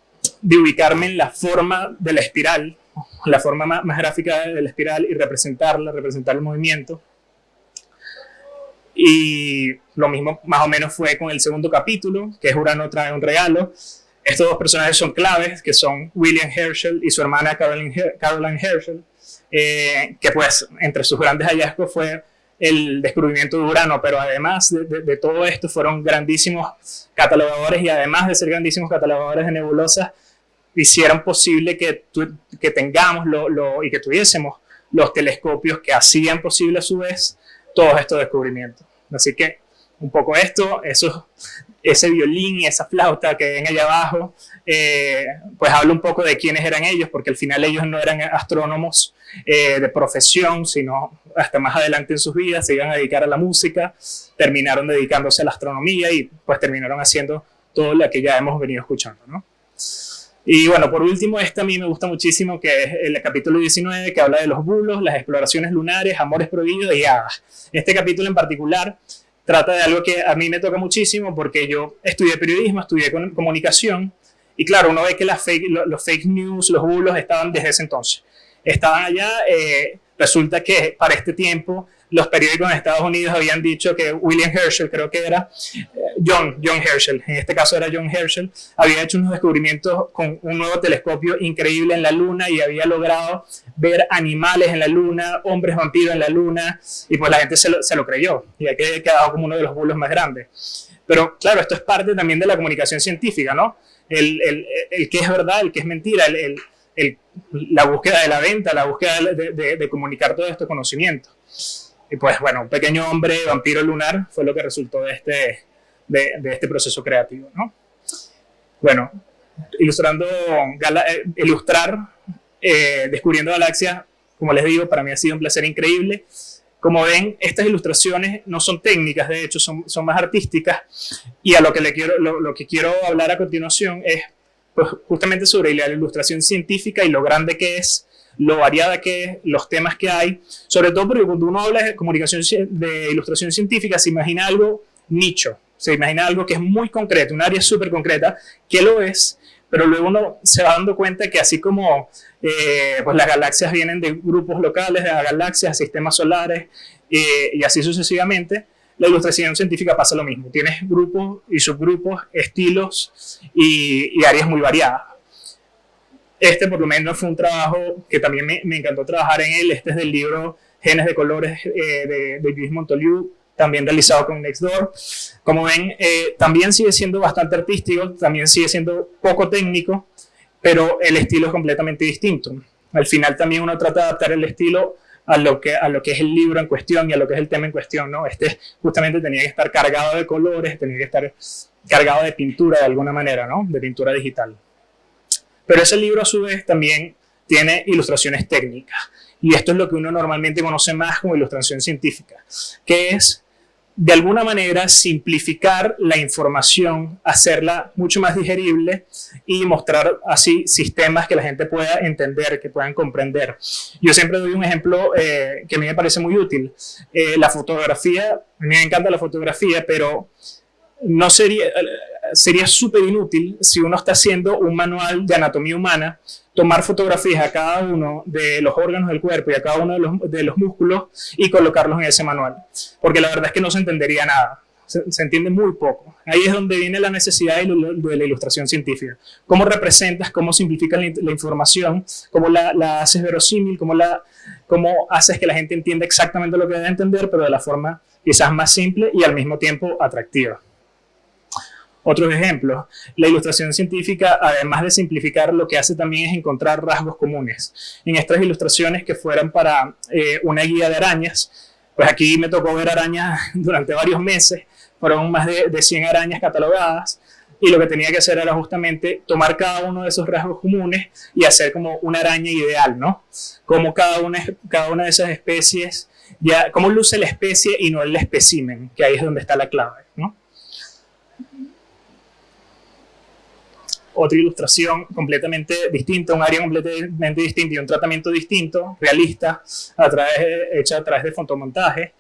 ubicarme en la forma de la espiral, la forma más, gráfica de la espiral y representarla, representar el movimiento. Y lo mismo más o menos fue con el segundo capítulo, que es Urano trae un regalo, estos dos personajes son claves, que son William Herschel y su hermana Caroline, Herschel, eh, que pues entre sus grandes hallazgos fue el descubrimiento de Urano, pero además de, todo esto fueron grandísimos catalogadores y además de ser grandísimos catalogadores de nebulosas, hicieron posible que, que tengamos lo, y que tuviésemos los telescopios que hacían posible a su vez todos estos descubrimientos. Así que un poco esto, eso, ese violín y esa flauta que ven allá abajo, eh, pues habla un poco de quiénes eran ellos, porque al final ellos no eran astrónomos eh, de profesión, sino hasta más adelante en sus vidas se iban a dedicar a la música, terminaron dedicándose a la astronomía y pues terminaron haciendo todo lo que ya hemos venido escuchando, ¿no? Y bueno, por último, este a mí me gusta muchísimo, que es el capítulo 19, que habla de los bulos, las exploraciones lunares, amores prohibidos y hadas. Este capítulo en particular trata de algo que a mí me toca muchísimo porque yo estudié periodismo, estudié comunicación y claro, uno ve que las fake, los fake news, los bulos estaban desde ese entonces. Estaban allá, eh, resulta que para este tiempo los periódicos en Estados Unidos habían dicho que William Herschel, creo que era John, John Herschel, en este caso era John Herschel, había hecho unos descubrimientos con un nuevo telescopio increíble en la Luna y había logrado ver animales en la Luna, hombres vampiros en la Luna, y pues la gente se lo, se lo creyó, y ha quedado como uno de los bulos más grandes. Pero claro, esto es parte también de la comunicación científica, ¿no? El, el, el que es verdad, el que es mentira, el, la búsqueda de la venta, la búsqueda de, de, de comunicar todo este conocimiento. Y pues bueno, un pequeño hombre vampiro lunar fue lo que resultó de este, de, de este proceso creativo, ¿no? Bueno, ilustrando, eh, ilustrar, eh, descubriendo galaxias, como les digo, para mí ha sido un placer increíble. Como ven, estas ilustraciones no son técnicas, de hecho, son, son más artísticas. Y a lo que, le quiero, lo, lo que quiero hablar a continuación es pues, justamente sobre la ilustración científica y lo grande que es lo variada que es, los temas que hay, sobre todo porque cuando uno habla de comunicación de ilustración científica se imagina algo nicho, se imagina algo que es muy concreto, un área súper concreta, que lo es, pero luego uno se va dando cuenta que así como eh, pues las galaxias vienen de grupos locales, de galaxias, sistemas solares eh, y así sucesivamente, la ilustración científica pasa lo mismo. Tienes grupos y subgrupos, estilos y, áreas muy variadas. Este por lo menos fue un trabajo que también me, me encantó trabajar en él. Este es del libro Genes de Colores eh, de, de Luis Montoliu, también realizado con Nextdoor. Como ven, eh, también sigue siendo bastante artístico, también sigue siendo poco técnico, pero el estilo es completamente distinto. Al final también uno trata de adaptar el estilo a lo que, a lo que es el libro en cuestión y a lo que es el tema en cuestión, ¿no? Este justamente tenía que estar cargado de colores, tenía que estar cargado de pintura de alguna manera, ¿no? De pintura digital. Pero ese libro a su vez también tiene ilustraciones técnicas. Y esto es lo que uno normalmente conoce más como ilustración científica, que es de alguna manera simplificar la información, hacerla mucho más digerible y mostrar así sistemas que la gente pueda entender, que puedan comprender. Yo siempre doy un ejemplo eh, que a mí me parece muy útil. Eh, la fotografía, a mí me encanta la fotografía, pero no sería, sería súper inútil si uno está haciendo un manual de anatomía humana, tomar fotografías a cada uno de los órganos del cuerpo y a cada uno de los, de los músculos y colocarlos en ese manual. Porque la verdad es que no se entendería nada. Se, entiende muy poco. Ahí es donde viene la necesidad de, la ilustración científica. Cómo representas, cómo simplificas la, información, cómo la, haces verosímil, cómo, la, cómo haces que la gente entienda exactamente lo que debe entender, pero de la forma quizás más simple y al mismo tiempo atractiva. Otros ejemplos, la ilustración científica, además de simplificar, lo que hace también es encontrar rasgos comunes. En estas ilustraciones que fueran para eh, una guía de arañas, pues aquí me tocó ver arañas durante varios meses, fueron más de, de 100 arañas catalogadas, y lo que tenía que hacer era justamente tomar cada uno de esos rasgos comunes y hacer como una araña ideal, ¿no? Como cada una, de esas especies, ya, cómo luce la especie y no el espécimen, que ahí es donde está la clave, ¿no? Otra ilustración completamente distinta, un área completamente distinta y un tratamiento distinto, realista, a través, hecha a través de fotomontaje,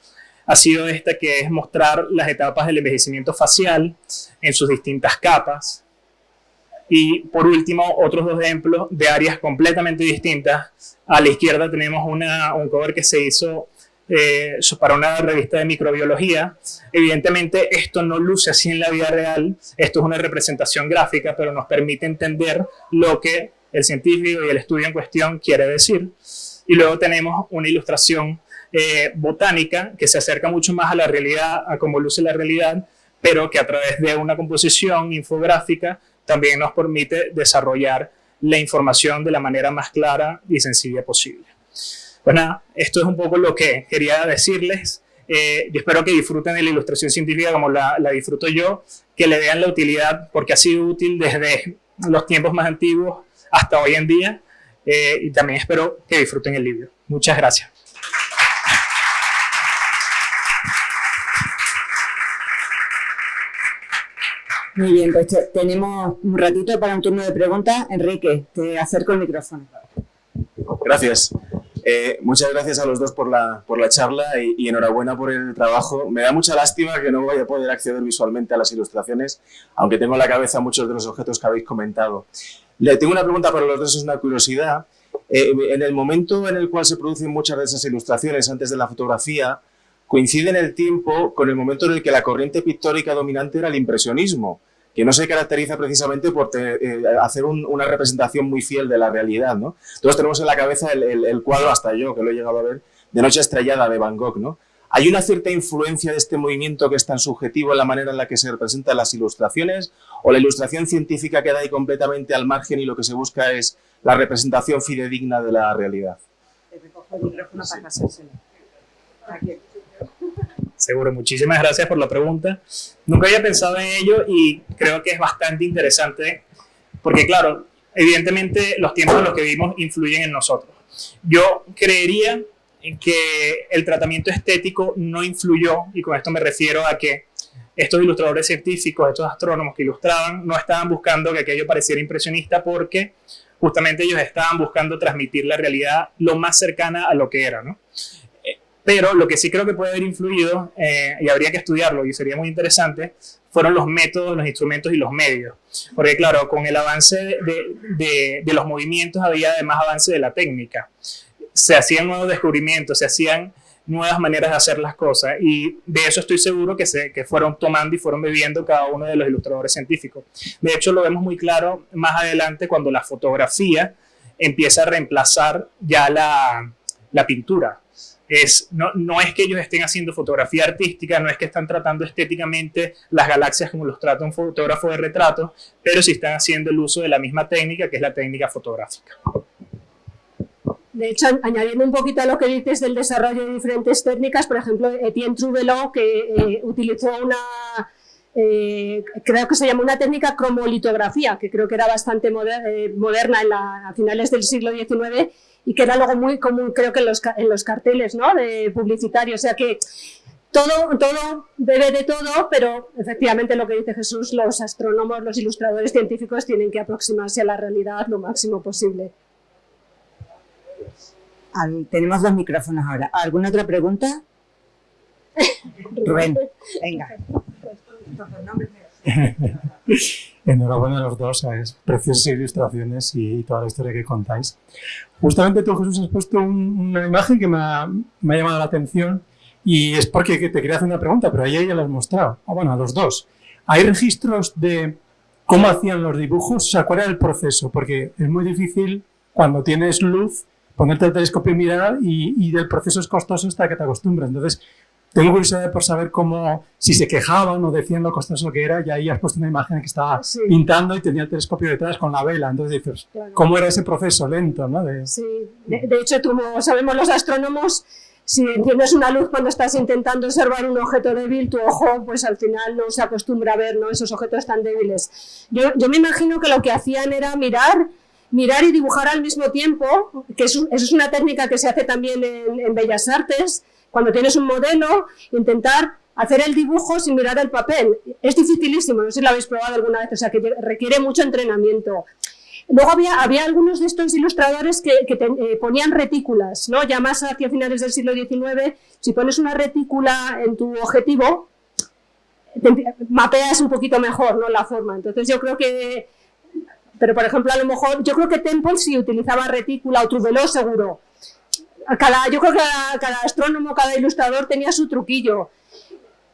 ha sido esta que es mostrar las etapas del envejecimiento facial en sus distintas capas. Y por último, otros dos ejemplos de áreas completamente distintas. A la izquierda tenemos una, un cover que se hizo eh, para una revista de microbiología. Evidentemente esto no luce así en la vida real, esto es una representación gráfica, pero nos permite entender lo que el científico y el estudio en cuestión quiere decir. Y luego tenemos una ilustración eh, botánica que se acerca mucho más a la realidad, a cómo luce la realidad, pero que a través de una composición infográfica también nos permite desarrollar la información de la manera más clara y sencilla posible. Pues nada, esto es un poco lo que quería decirles. Eh, yo espero que disfruten de la ilustración científica como la, la disfruto yo, que le vean la utilidad, porque ha sido útil desde los tiempos más antiguos hasta hoy en día. Eh, y también espero que disfruten el libro. Muchas gracias. Muy bien, pues tenemos un ratito para un turno de preguntas. Enrique, te acerco el micrófono. Gracias. Eh, muchas gracias a los dos por la, por la charla y, enhorabuena por el trabajo. Me da mucha lástima que no vaya a poder acceder visualmente a las ilustraciones, aunque tengo en la cabeza muchos de los objetos que habéis comentado. Le tengo una pregunta para los dos, es una curiosidad. Eh, en el momento en el cual se producen muchas de esas ilustraciones antes de la fotografía, coincide en el tiempo con el momento en el que la corriente pictórica dominante era el impresionismo que no se caracteriza precisamente por eh, hacer una representación muy fiel de la realidad, ¿no? Todos tenemos en la cabeza el, cuadro, hasta yo, que lo he llegado a ver, de Noche Estrellada de Van Gogh, ¿no? ¿Hay una cierta influencia de este movimiento que es tan subjetivo en la manera en la que se representan las ilustraciones? ¿O la ilustración científica queda ahí completamente al margen y lo que se busca es la representación fidedigna de la realidad? Seguro, muchísimas gracias por la pregunta. Nunca había pensado en ello y creo que es bastante interesante porque, claro, evidentemente los tiempos en los que vivimos influyen en nosotros. Yo creería que el tratamiento estético no influyó, y con esto me refiero a que estos ilustradores científicos, estos astrónomos que ilustraban, no estaban buscando que aquello pareciera impresionista porque justamente ellos estaban buscando transmitir la realidad lo más cercana a lo que era, ¿no? Pero lo que sí creo que puede haber influido, eh, y habría que estudiarlo y sería muy interesante, fueron los métodos, los instrumentos y los medios. Porque claro, con el avance de, de, los movimientos había además avance de la técnica. Se hacían nuevos descubrimientos, se hacían nuevas maneras de hacer las cosas y de eso estoy seguro que, se, que fueron tomando y fueron bebiendo cada uno de los ilustradores científicos. De hecho, lo vemos muy claro más adelante cuando la fotografía empieza a reemplazar ya la, la pintura no, no, es que ellos estén haciendo fotografía artística, no es que están tratando estéticamente las galaxias como los trata un fotógrafo de retrato, pero sí están haciendo el uso de la misma técnica, que es la técnica fotográfica. De hecho, añadiendo un poquito a lo que dices del desarrollo de diferentes técnicas, por ejemplo, Etienne Trouvelot, que eh, utilizó una, eh, creo que se llama una técnica cromolitografía, que creo que era bastante eh, moderna en a finales del siglo XIX, y que era algo muy común creo que en los, en los carteles ¿no? de publicitarios, o sea que todo, todo bebe de todo, pero efectivamente lo que dice Jesús, los astrónomos, los ilustradores científicos tienen que aproximarse a la realidad lo máximo posible. tenemos dos micrófonos ahora. ¿Alguna otra pregunta? Rubén, venga. Enhorabuena a los dos, es preciosas ilustraciones y, toda la historia que contáis. Justamente tú, Jesús, has puesto una imagen que me ha, llamado la atención y es porque te quería hacer una pregunta, pero ahí ya la has mostrado. Ah, bueno, a los dos. ¿Hay registros de cómo hacían los dibujos? O sea, ¿cuál era el proceso? Porque es muy difícil cuando tienes luz ponerte el telescopio y mirar y, y el proceso es costoso hasta que te acostumbras. Entonces, tengo curiosidad por saber cómo, si se quejaban o decían lo costoso que era, y ahí has puesto una imagen que estaba pintando y tenía el telescopio detrás con la vela. Entonces dices, ¿cómo era ese proceso lento? ¿no? De... Sí, de, hecho, como sabemos los astrónomos, si enciendes una luz cuando estás intentando observar un objeto débil, tu ojo pues al final no se acostumbra a ver ¿no? esos objetos tan débiles. Yo, yo me imagino que lo que hacían era mirar mirar y dibujar al mismo tiempo, que eso, es una técnica que se hace también en, en Bellas Artes, cuando tienes un modelo, intentar hacer el dibujo sin mirar el papel. Es dificilísimo, no sé si lo habéis probado alguna vez, o sea que requiere mucho entrenamiento. Luego había, había algunos de estos ilustradores que, eh, ponían retículas, ¿no? ya más hacia finales del siglo XIX, si pones una retícula en tu objetivo, mapeas un poquito mejor ¿no? la forma. Entonces yo creo que, pero por ejemplo a lo mejor, yo creo que Temple sí utilizaba retícula o Trouvelot seguro, cada, yo creo que cada, astrónomo, cada ilustrador tenía su truquillo.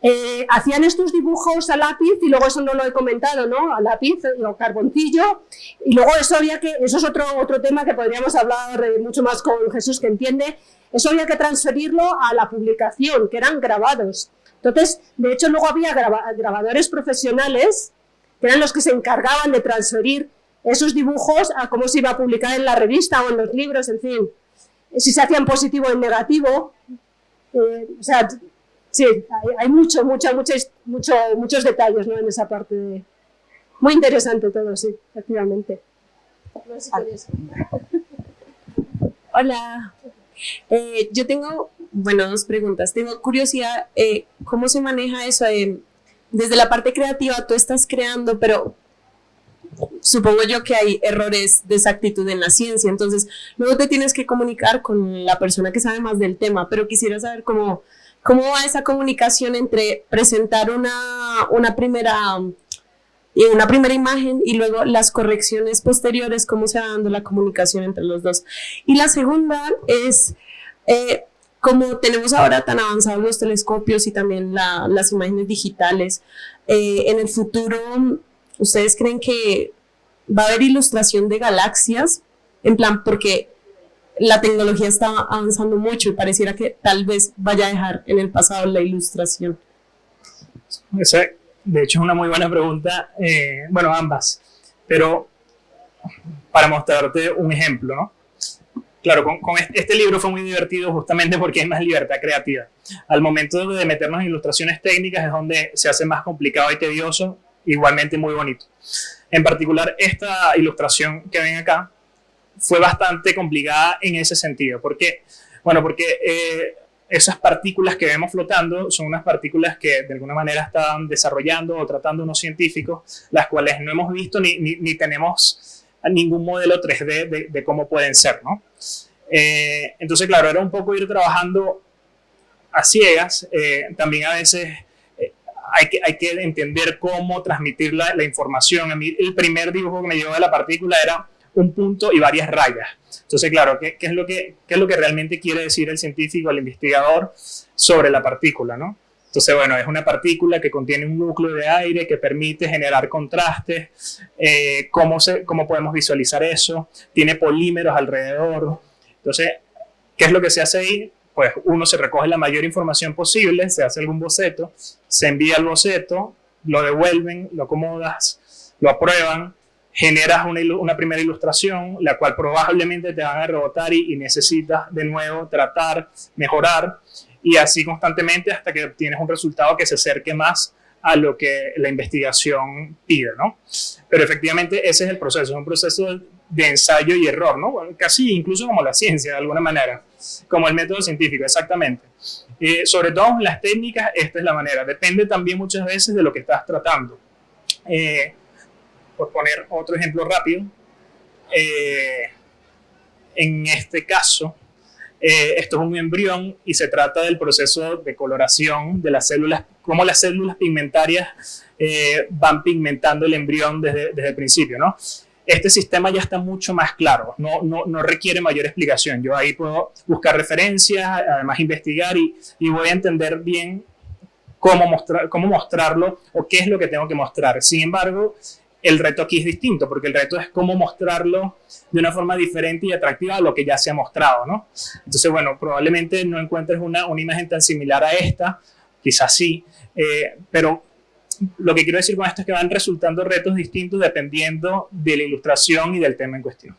Eh, hacían estos dibujos a lápiz y luego eso no lo he comentado, ¿no? A lápiz o carboncillo y luego eso había que, eso es otro, otro tema que podríamos hablar eh, mucho más con Jesús que entiende, eso había que transferirlo a la publicación, que eran grabados. Entonces, de hecho luego había grabadores profesionales que eran los que se encargaban de transferir esos dibujos a cómo se iba a publicar en la revista o en los libros, en fin si se hacía en positivo o en negativo. Eh, o sea, sí, hay, mucho, mucho, mucho, muchos detalles ¿no? en esa parte. Muy interesante todo, sí, efectivamente. Hola. Eh, yo tengo, bueno, dos preguntas. Tengo curiosidad, eh, ¿cómo se maneja eso? desde la parte creativa tú estás creando, pero supongo yo que hay errores de exactitud en la ciencia, entonces luego te tienes que comunicar con la persona que sabe más del tema, pero quisiera saber cómo, cómo va esa comunicación entre presentar una, una primera una primera imagen y luego las correcciones posteriores, cómo se va dando la comunicación entre los dos. Y la segunda es, eh, como tenemos ahora tan avanzados los telescopios y también las imágenes digitales, eh, en el futuro, ¿ustedes creen que va a haber ilustración de galaxias? En plan, porque la tecnología está avanzando mucho y pareciera que tal vez vaya a dejar en el pasado la ilustración. Exacto de hecho, es una muy buena pregunta. Eh, bueno, ambas. Pero para mostrarte un ejemplo, ¿no? Claro, con, este, libro fue muy divertido justamente porque hay más libertad creativa. Al momento de meternos en ilustraciones técnicas es donde se hace más complicado y tedioso, igualmente muy bonito. En particular, esta ilustración que ven acá fue bastante complicada en ese sentido. ¿Por qué? Bueno, porque eh, esas partículas que vemos flotando son unas partículas que de alguna manera están desarrollando o tratando unos científicos, las cuales no hemos visto ni, ni, tenemos ningún modelo 3D de, cómo pueden ser, ¿no? Eh, entonces, claro, era un poco ir trabajando a ciegas. Eh, también a veces hay, que, hay que entender cómo transmitir la, la información. A mí el primer dibujo que me dio de la partícula era un punto y varias rayas. Entonces, claro, ¿qué, es lo que, es lo que realmente quiere decir el científico, el investigador sobre la partícula, no? Entonces, bueno, es una partícula que contiene un núcleo de aire que permite generar contrastes. Eh, ¿cómo, se, ¿Cómo podemos visualizar eso? Tiene polímeros alrededor. Entonces, ¿qué es lo que se hace ahí? Pues uno se recoge la mayor información posible, se hace algún boceto, se envía el boceto, lo devuelven, lo acomodas, lo aprueban, generas una, primera ilustración, la cual probablemente te van a rebotar y, necesitas de nuevo tratar, mejorar, y así constantemente hasta que obtienes un resultado que se acerque más a lo que la investigación pide, ¿no? Pero efectivamente ese es el proceso, es un proceso de ensayo y error, ¿no? Casi incluso como la ciencia, de alguna manera, como el método científico, exactamente. Eh, sobre todo las técnicas, esta es la manera. Depende también muchas veces de lo que estás tratando. Eh, por poner otro ejemplo rápido, eh, en este caso, eh, esto es un embrión y se trata del proceso de coloración de las células, cómo las células pigmentarias van pigmentando el embrión desde, desde, el principio, ¿no? Este sistema ya está mucho más claro, no, no, no, requiere mayor explicación. Yo ahí puedo buscar referencias, además investigar y, y voy a entender bien cómo, mostrar, cómo mostrarlo o qué es lo que tengo que mostrar. Sin embargo, el reto aquí es distinto, porque el reto es cómo mostrarlo de una forma diferente y atractiva a lo que ya se ha mostrado, ¿no? Entonces, bueno, probablemente no encuentres una, una imagen tan similar a esta, quizás sí, eh, pero lo que quiero decir con esto es que van resultando retos distintos dependiendo de la ilustración y del tema en cuestión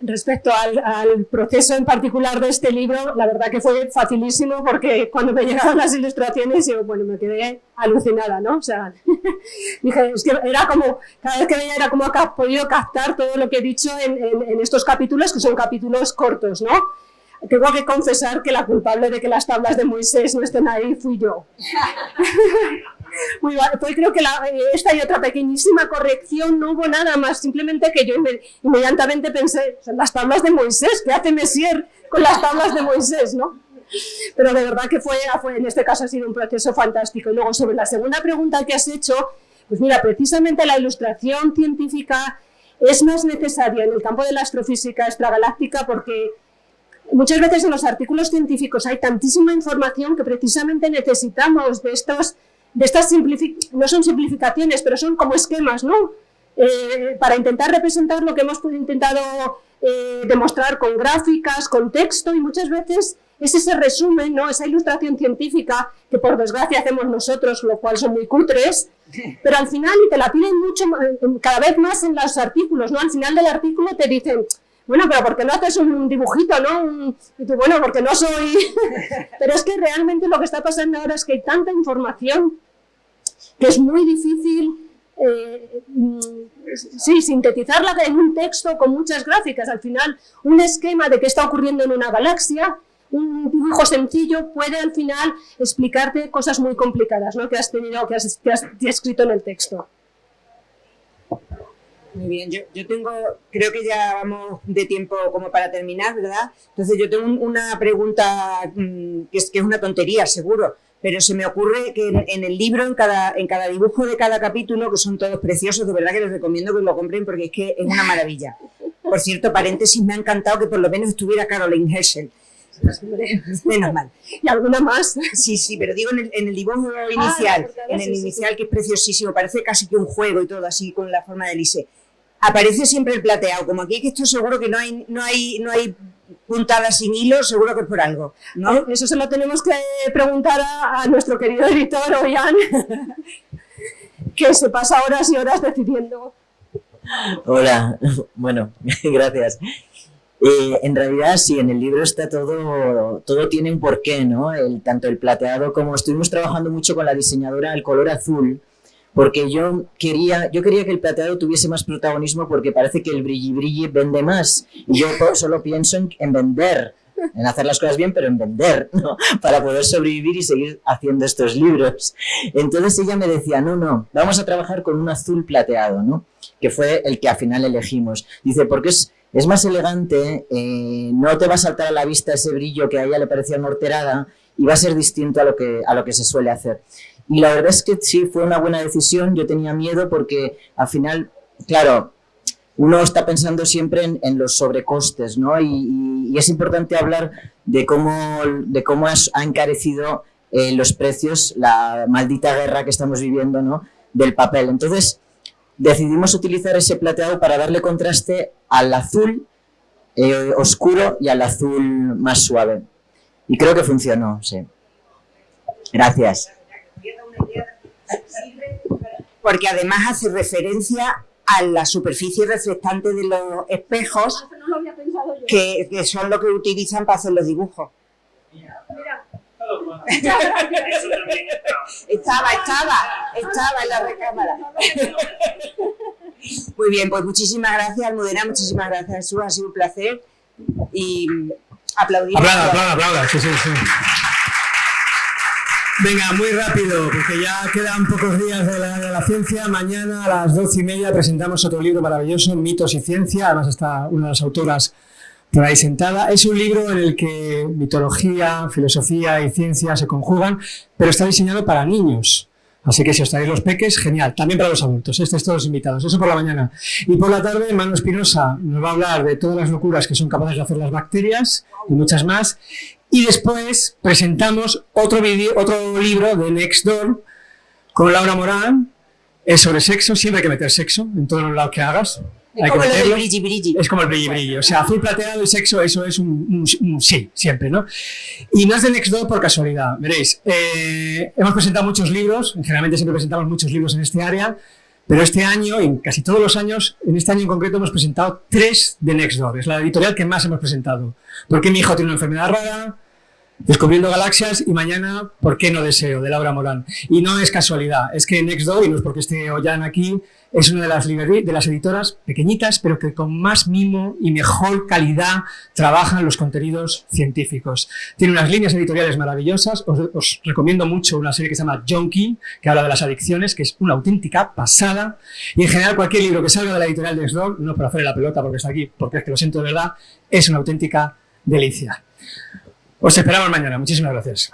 respecto al, proceso en particular de este libro, la verdad que fue facilísimo porque cuando me llegaron las ilustraciones, yo, bueno, me quedé alucinada, ¿no? O sea, dije, es que era como, cada vez que veía era como has podido captar todo lo que he dicho en, en estos capítulos, que son capítulos cortos, ¿no? Tengo que confesar que la culpable de que las tablas de Moisés no estén ahí fui yo. Muy Pues creo que la, eh, esta y otra pequeñísima corrección no hubo nada más, simplemente que yo inmediatamente pensé, las tablas de Moisés, ¿qué hace Messier con las tablas de Moisés? ¿no? Pero de verdad que fue, fue, en este caso ha sido un proceso fantástico. Y luego sobre la segunda pregunta que has hecho, pues mira, precisamente la ilustración científica es más necesaria en el campo de la astrofísica extragaláctica porque muchas veces en los artículos científicos hay tantísima información que precisamente necesitamos de estos de estas no son simplificaciones, pero son como esquemas, ¿no? Eh, para intentar representar lo que hemos intentado eh, demostrar con gráficas, con texto, y muchas veces es ese resumen, ¿no? esa ilustración científica que por desgracia hacemos nosotros, lo cual son muy cutres, pero al final, y te la piden mucho, cada vez más en los artículos, ¿no? al final del artículo te dicen, bueno, pero ¿por qué no haces un dibujito, no? y tú, bueno, porque no soy... pero es que realmente lo que está pasando ahora es que hay tanta información que es muy difícil eh, mm, sí, sintetizarla en un texto con muchas gráficas. Al final, un esquema de qué está ocurriendo en una galaxia, un dibujo sencillo puede al final explicarte cosas muy complicadas ¿no? que has tenido, que has, escrito en el texto. Muy bien, yo, yo, tengo, creo que ya vamos de tiempo como para terminar, ¿verdad? Entonces yo tengo una pregunta mm, que, es, que es una tontería, seguro, pero se me ocurre que en, el libro, en cada, en cada dibujo de cada capítulo, que son todos preciosos, de verdad que les recomiendo que lo compren porque es que es una maravilla. Por cierto, paréntesis, me ha encantado que por lo menos estuviera Caroline Herschel. Menos mal. ¿Y alguna más? Sí, sí, pero digo en el, dibujo inicial, en el inicial que es preciosísimo, parece casi que un juego y todo así con la forma de Elise. Aparece siempre el plateado, como aquí que estoy seguro que no hay, no hay, no hay puntada sin hilo, seguro que es por algo. ¿no? Eh, eso se lo tenemos que preguntar a, nuestro querido editor, Oyan, que se pasa horas y horas decidiendo. Hola, bueno, gracias. Eh, en realidad sí, en el libro está todo, todo tiene un porqué, ¿no? El, tanto el plateado como estuvimos trabajando mucho con la diseñadora el color azul, porque yo quería, yo quería que el plateado tuviese más protagonismo porque parece que el brilli brilli vende más. Y yo solo pienso en, vender, en hacer las cosas bien, pero en vender, ¿no? Para poder sobrevivir y seguir haciendo estos libros. Entonces ella me decía, no, no, vamos a trabajar con un azul plateado, ¿no? Que fue el que al final elegimos. Dice, porque es, es más elegante, eh, no te va a saltar a la vista ese brillo que a ella le parecía morterada y va a ser distinto a lo que, a lo que se suele hacer. Y la verdad es que sí, fue una buena decisión. Yo tenía miedo porque al final, claro, uno está pensando siempre en, los sobrecostes, ¿no? Y, es importante hablar de cómo, de cómo ha encarecido eh, los precios, la maldita guerra que estamos viviendo, ¿no? Del papel. Entonces, decidimos utilizar ese plateado para darle contraste al azul eh, oscuro y al azul más suave. Y creo que funcionó, sí. Gracias porque además hace referencia a la superficie reflectante de los espejos que, son lo que utilizan para hacer los dibujos. estaba, estaba, estaba en la recámara. Muy bien, pues muchísimas gracias, Almudena, muchísimas gracias, Jesús, ha sido un placer y aplaudimos. Aplauda, aplauda, aplauda, sí, sí, sí. Venga, muy rápido, porque ya quedan pocos días de la, ciencia. Mañana a las doce y media presentamos otro libro maravilloso, Mitos y Ciencia. Además está una de las autoras por ahí sentada. Es un libro en el que mitología, filosofía y ciencia se conjugan, pero está diseñado para niños. Así que si os traéis los peques, genial. También para los adultos, estos todos invitados. Eso por la mañana. Y por la tarde, Manu Espinosa nos va a hablar de todas las locuras que son capaces de hacer las bacterias y muchas más. Y después presentamos otro, video, otro libro de Nextdoor con Laura Morán. Es sobre sexo, siempre hay que meter sexo en todos los lados que hagas. Es como el brilli brilli. Es como el brilli brilli. O sea, azul plateado y sexo, eso es un, sí, siempre, ¿no? Y no es de Nextdoor por casualidad. Veréis, eh, hemos presentado muchos libros, generalmente siempre presentamos muchos libros en este área, pero este año, en casi todos los años, en este año en concreto hemos presentado tres de Nextdoor. Es la editorial que más hemos presentado. Porque mi hijo tiene una enfermedad rara, Descubriendo galaxias y mañana, ¿por qué no deseo? de Laura Morán. Y no es casualidad, es que Nextdoor, y no es porque esté Ollán aquí, es una de las, de las editoras pequeñitas, pero que con más mimo y mejor calidad trabajan los contenidos científicos. Tiene unas líneas editoriales maravillosas, os, recomiendo mucho una serie que se llama Junkie, que habla de las adicciones, que es una auténtica pasada, y en general cualquier libro que salga de la editorial de Nextdoor, no por hacerle la pelota porque está aquí, porque es que lo siento de verdad, es una auténtica delicia. Os esperamos mañana. Muchísimas gracias.